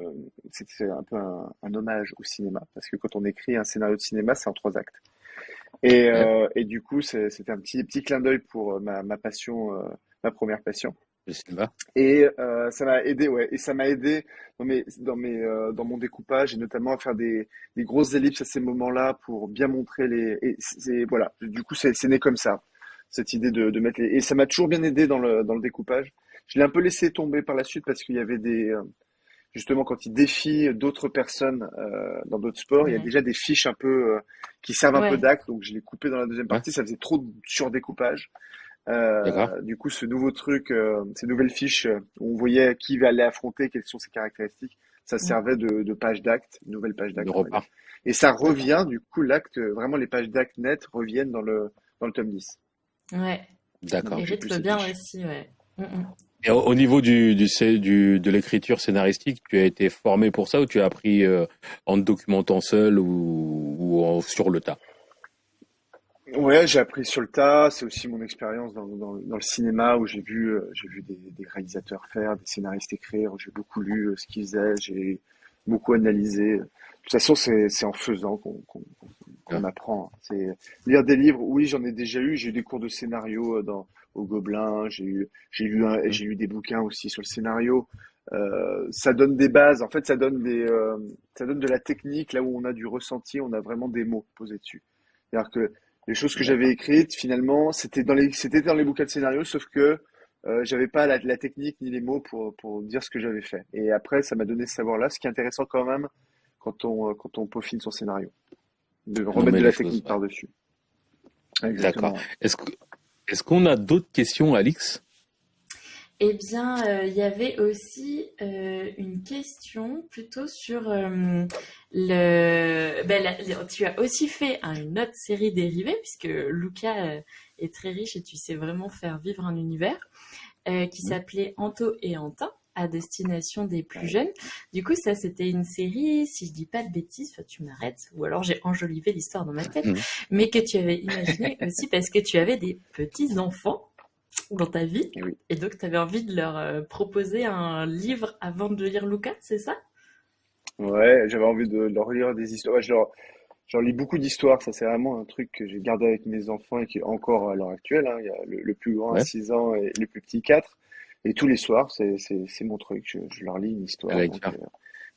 c'est un peu un, un, hommage au cinéma, parce que quand on écrit un scénario de cinéma, c'est en trois actes. Et, et du coup, c'était un petit, petit clin d'œil pour ma, ma passion, ma première passion. Et euh, ça m'a aidé, ouais. Et ça m'a aidé dans mes, dans mes, euh, dans mon découpage et notamment à faire des, des grosses ellipses à ces moments-là pour bien montrer les. Et c'est voilà. Du coup, c'est né comme ça. cette idée de, de mettre les... Et ça m'a toujours bien aidé dans le, dans le découpage. Je l'ai un peu laissé tomber par la suite parce qu'il y avait des... Justement, quand il défie d'autres personnes euh, dans d'autres sports, il y a déjà des fiches un peu euh, qui servent un peu d'acte. Donc, je l'ai coupé dans la deuxième partie. Ça faisait trop de surdécoupage. Euh, du coup, ce nouveau truc, euh, ces nouvelles fiches où on voyait qui va aller affronter, quelles sont ses caractéristiques, ça servait de, de page d'acte, nouvelle page d'acte. Et ça revient, du coup, l'acte, vraiment les pages d'acte net reviennent dans le, dans le tome 10. Ouais. D'accord. Et rythme bien aussi, ouais. Mm, mm. Et au, niveau du, du, du de l'écriture scénaristique, tu as été formé pour ça ou tu as appris euh, en te documentant seul ou, ou sur le tas? Ouais, j'ai appris sur le tas. C'est aussi mon expérience dans, dans, dans, le cinéma où j'ai vu, euh, j'ai vu des, des, réalisateurs faire, des scénaristes écrire. J'ai beaucoup lu euh, ce qu'ils faisaient, j'ai beaucoup analysé. De toute façon, c'est en faisant qu'on qu'on apprend. C'est lire des livres. Oui, j'en ai déjà eu. J'ai eu des cours de scénario dans au Gobelin. J'ai eu, j'ai lu, mmh. j'ai lu des bouquins aussi sur le scénario. Euh, ça donne des bases. En fait, ça donne des, euh, ça donne de la technique là où on a du ressenti, on a vraiment des mots posés dessus. C'est-à-dire que les choses que j'avais écrites, finalement, c'était dans les, c'était dans les bouquins de scénario, sauf que euh, j'avais pas la, la, technique ni les mots pour, pour dire ce que j'avais fait. Et après, ça m'a donné ce savoir-là, ce qui est intéressant quand même quand on, quand on peaufine son scénario, de remettre de la technique par-dessus. D'accord. Est-ce que, est-ce qu'on a d'autres questions, Alix? Eh bien, euh, il y avait aussi euh, une question plutôt sur euh, le. Ben, tu as aussi fait une autre série dérivée, puisque Luca est très riche et tu sais vraiment faire vivre un univers, qui s'appelait Anto et Antin à destination des plus jeunes. Du coup, ça, c'était une série, si je dis pas de bêtises, tu m'arrêtes, ou alors j'ai enjolivé l'histoire dans ma tête, mmh. mais que tu avais imaginé (laughs) aussi parce que tu avais des petits-enfants dans ta vie, et, donc tu avais envie de leur euh, proposer un livre avant de lire Lucas, c'est ça? Ouais, j'avais envie de leur lire des histoires. je leur, lis beaucoup d'histoires, ça c'est vraiment un truc que j'ai gardé avec mes enfants et qui est encore à l'heure actuelle. Hein. Il y a le, plus grand à 6 ans et le plus petit 4. Et tous les soirs, c'est, mon truc. Je, je, leur lis une histoire. Donc, euh,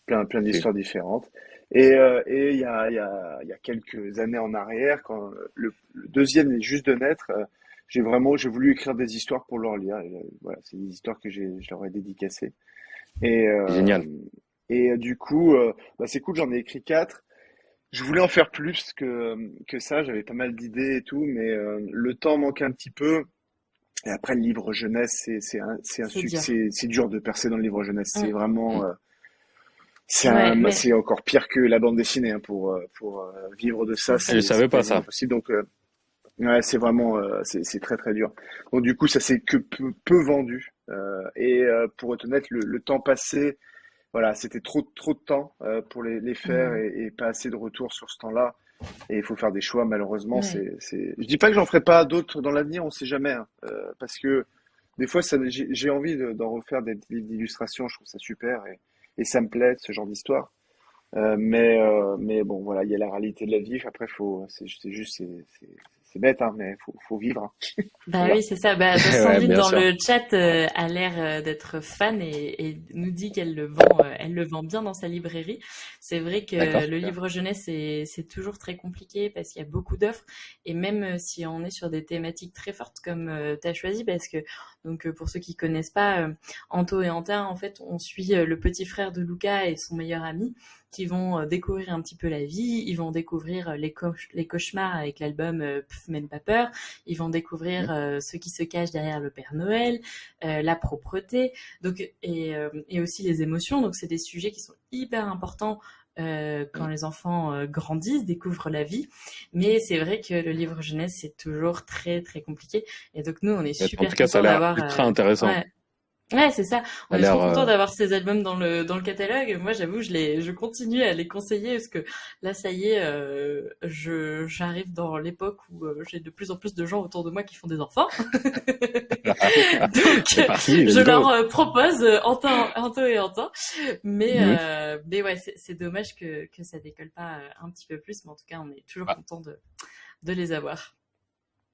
plein, plein d'histoires différentes. Et, euh, et il y a, il y a, il y a quelques années en arrière, quand le, deuxième est juste de naître, euh, j'ai vraiment, j'ai voulu écrire des histoires pour leur lire. Et, voilà, c'est des histoires que je leur ai dédicacées. Et, Génial. Et du coup, bah, c'est cool, j'en ai écrit quatre. Je voulais en faire plus que, que ça, j'avais pas mal d'idées et tout, mais le temps manquait un petit peu. Et après, le livre jeunesse, c'est c'est un, c'est un succès. C'est dur de percer dans le livre jeunesse. C'est vraiment, euh, c'est un, c'est encore pire que la bande dessinée hein, pour euh, pour euh, vivre de ça. Je savais pas ça. Aussi, donc, ouais, c'est vraiment, c'est c'est très très dur. Donc du coup, ça s'est que peu, peu vendu. et pour être honnête, le, le temps passé, voilà, c'était trop trop de temps pour les, les faire et, et, pas assez de retour sur ce temps-là. Et il faut faire des choix, malheureusement. C'est, c'est... Je dis pas que j'en ferai pas d'autres dans l'avenir, on sait jamais. Hein. Euh, parce que des fois, ça, j'ai, envie d'en refaire des livres d'illustration, je trouve ça super. Et, et ça me plaît, ce genre d'histoire. Euh, mais, euh, mais bon, voilà, il y a la réalité de la vie. Après, faut, c'est, c'est juste, c'est, c'est bête, hein, mais faut, faut vivre. Hein. (laughs) Bah oui, c'est ça. Bah, (laughs) Sandrine dans le chat euh, a l'air euh, d'être fan et, et, nous dit qu'elle le vend, euh, elle le vend bien dans sa librairie. C'est vrai que le livre jeunesse c'est toujours très compliqué parce qu'il y a beaucoup d'offres et même si on est sur des thématiques très fortes comme tu as choisi, parce que donc pour ceux qui connaissent pas, Anto et Antin, en fait, on suit le petit frère de Luca et son meilleur ami qui vont euh, découvrir un petit peu la vie, ils vont découvrir euh, les, les cauchemars avec l'album euh, Pff, même pas peur, ils vont découvrir ce qui se cache derrière le Père Noël, la propreté, donc et, et aussi les émotions. Donc c'est des sujets qui sont hyper importants euh, quand les enfants grandissent, découvrent la vie. Mais c'est vrai que le livre jeunesse, c'est toujours très, très compliqué. Et donc, nous, on est super En tout cas, ça a l'air ultra intéressant. Ouais, c'est ça. On est trop content euh, d'avoir ces albums dans le dans le catalogue. Moi, j'avoue, je les je continue à les conseiller parce que là, ça y est, euh, je j'arrive dans l'époque où euh, j'ai de plus en plus de gens autour de moi qui font des enfants. (laughs) Donc, je leur propose Anto, Anto et Antin. Mais mhm. mais ouais, c'est dommage que que ça décolle pas un petit peu plus. Mais en tout cas, on est toujours ah. content de de les avoir.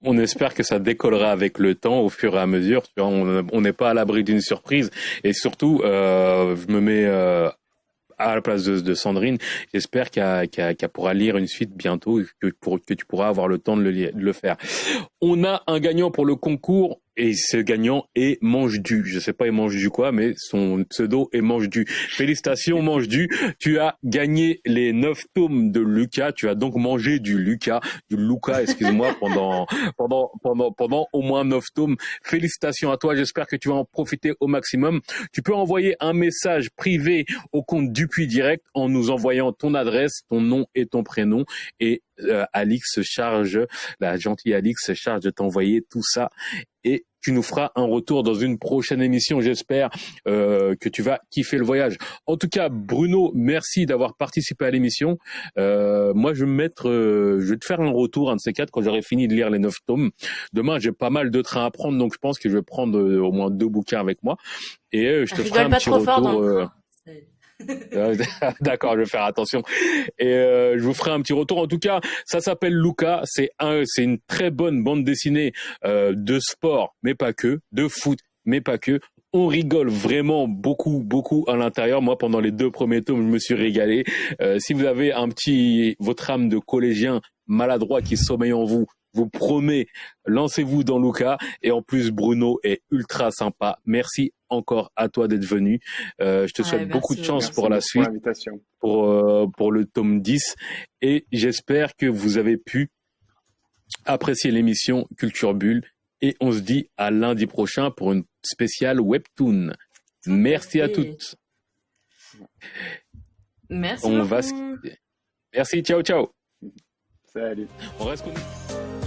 On espère que ça décollera avec le temps, au fur et à mesure. On n'est pas à l'abri d'une surprise. Et surtout, euh, je me mets euh, à la place de, Sandrine. J'espère qu'elle pourra lire une suite bientôt que, que tu pourras avoir le temps de le faire. On a un gagnant pour le concours et ce gagnant est Mange Du. Je sais pas il mange du quoi, mais son pseudo est Mange Du. Félicitations Mange Du, tu as gagné les neuf tomes de Lucas. Tu as donc mangé du Lucas, du Lucas, excuse-moi, (laughs) pendant pendant pendant pendant au moins neuf tomes. Félicitations à toi. J'espère que tu vas en profiter au maximum. Tu peux envoyer un message privé au compte Dupuis Direct en nous envoyant ton adresse, ton nom et ton prénom et euh, Alix se charge, la gentille Alix se charge de t'envoyer tout ça et tu nous feras un retour dans une prochaine émission. J'espère euh, que tu vas kiffer le voyage. En tout cas, Bruno, merci d'avoir participé à l'émission. Euh, moi, je vais me mettre, euh, je vais te faire un retour un de ces quatre quand j'aurai fini de lire les neuf tomes. Demain, j'ai pas mal de trains à prendre, donc je pense que je vais prendre au moins deux bouquins avec moi et je te ferai un petit retour. (laughs) D'accord, je vais faire attention. Et euh, je vous ferai un petit retour. En tout cas, ça s'appelle Luca. C'est un, c'est une très bonne bande dessinée euh, de sport, mais pas que, de foot, mais pas que. On rigole vraiment beaucoup, beaucoup à l'intérieur. Moi, pendant les deux premiers tomes, je me suis régalé. Euh, si vous avez un petit, votre âme de collégien maladroit qui sommeille en vous, vous promets, lancez-vous dans Luca. Et en plus, Bruno est ultra sympa. Merci encore à toi d'être venu. Euh, je te souhaite beaucoup de chance pour la suite, pour, euh, pour le tome 10. Et j'espère que vous avez pu apprécier l'émission Culture Bulle. Et on se dit à lundi prochain pour une spéciale Webtoon. Merci à toutes. Merci. On va... Merci, ciao, ciao. Salut. On reste connecté.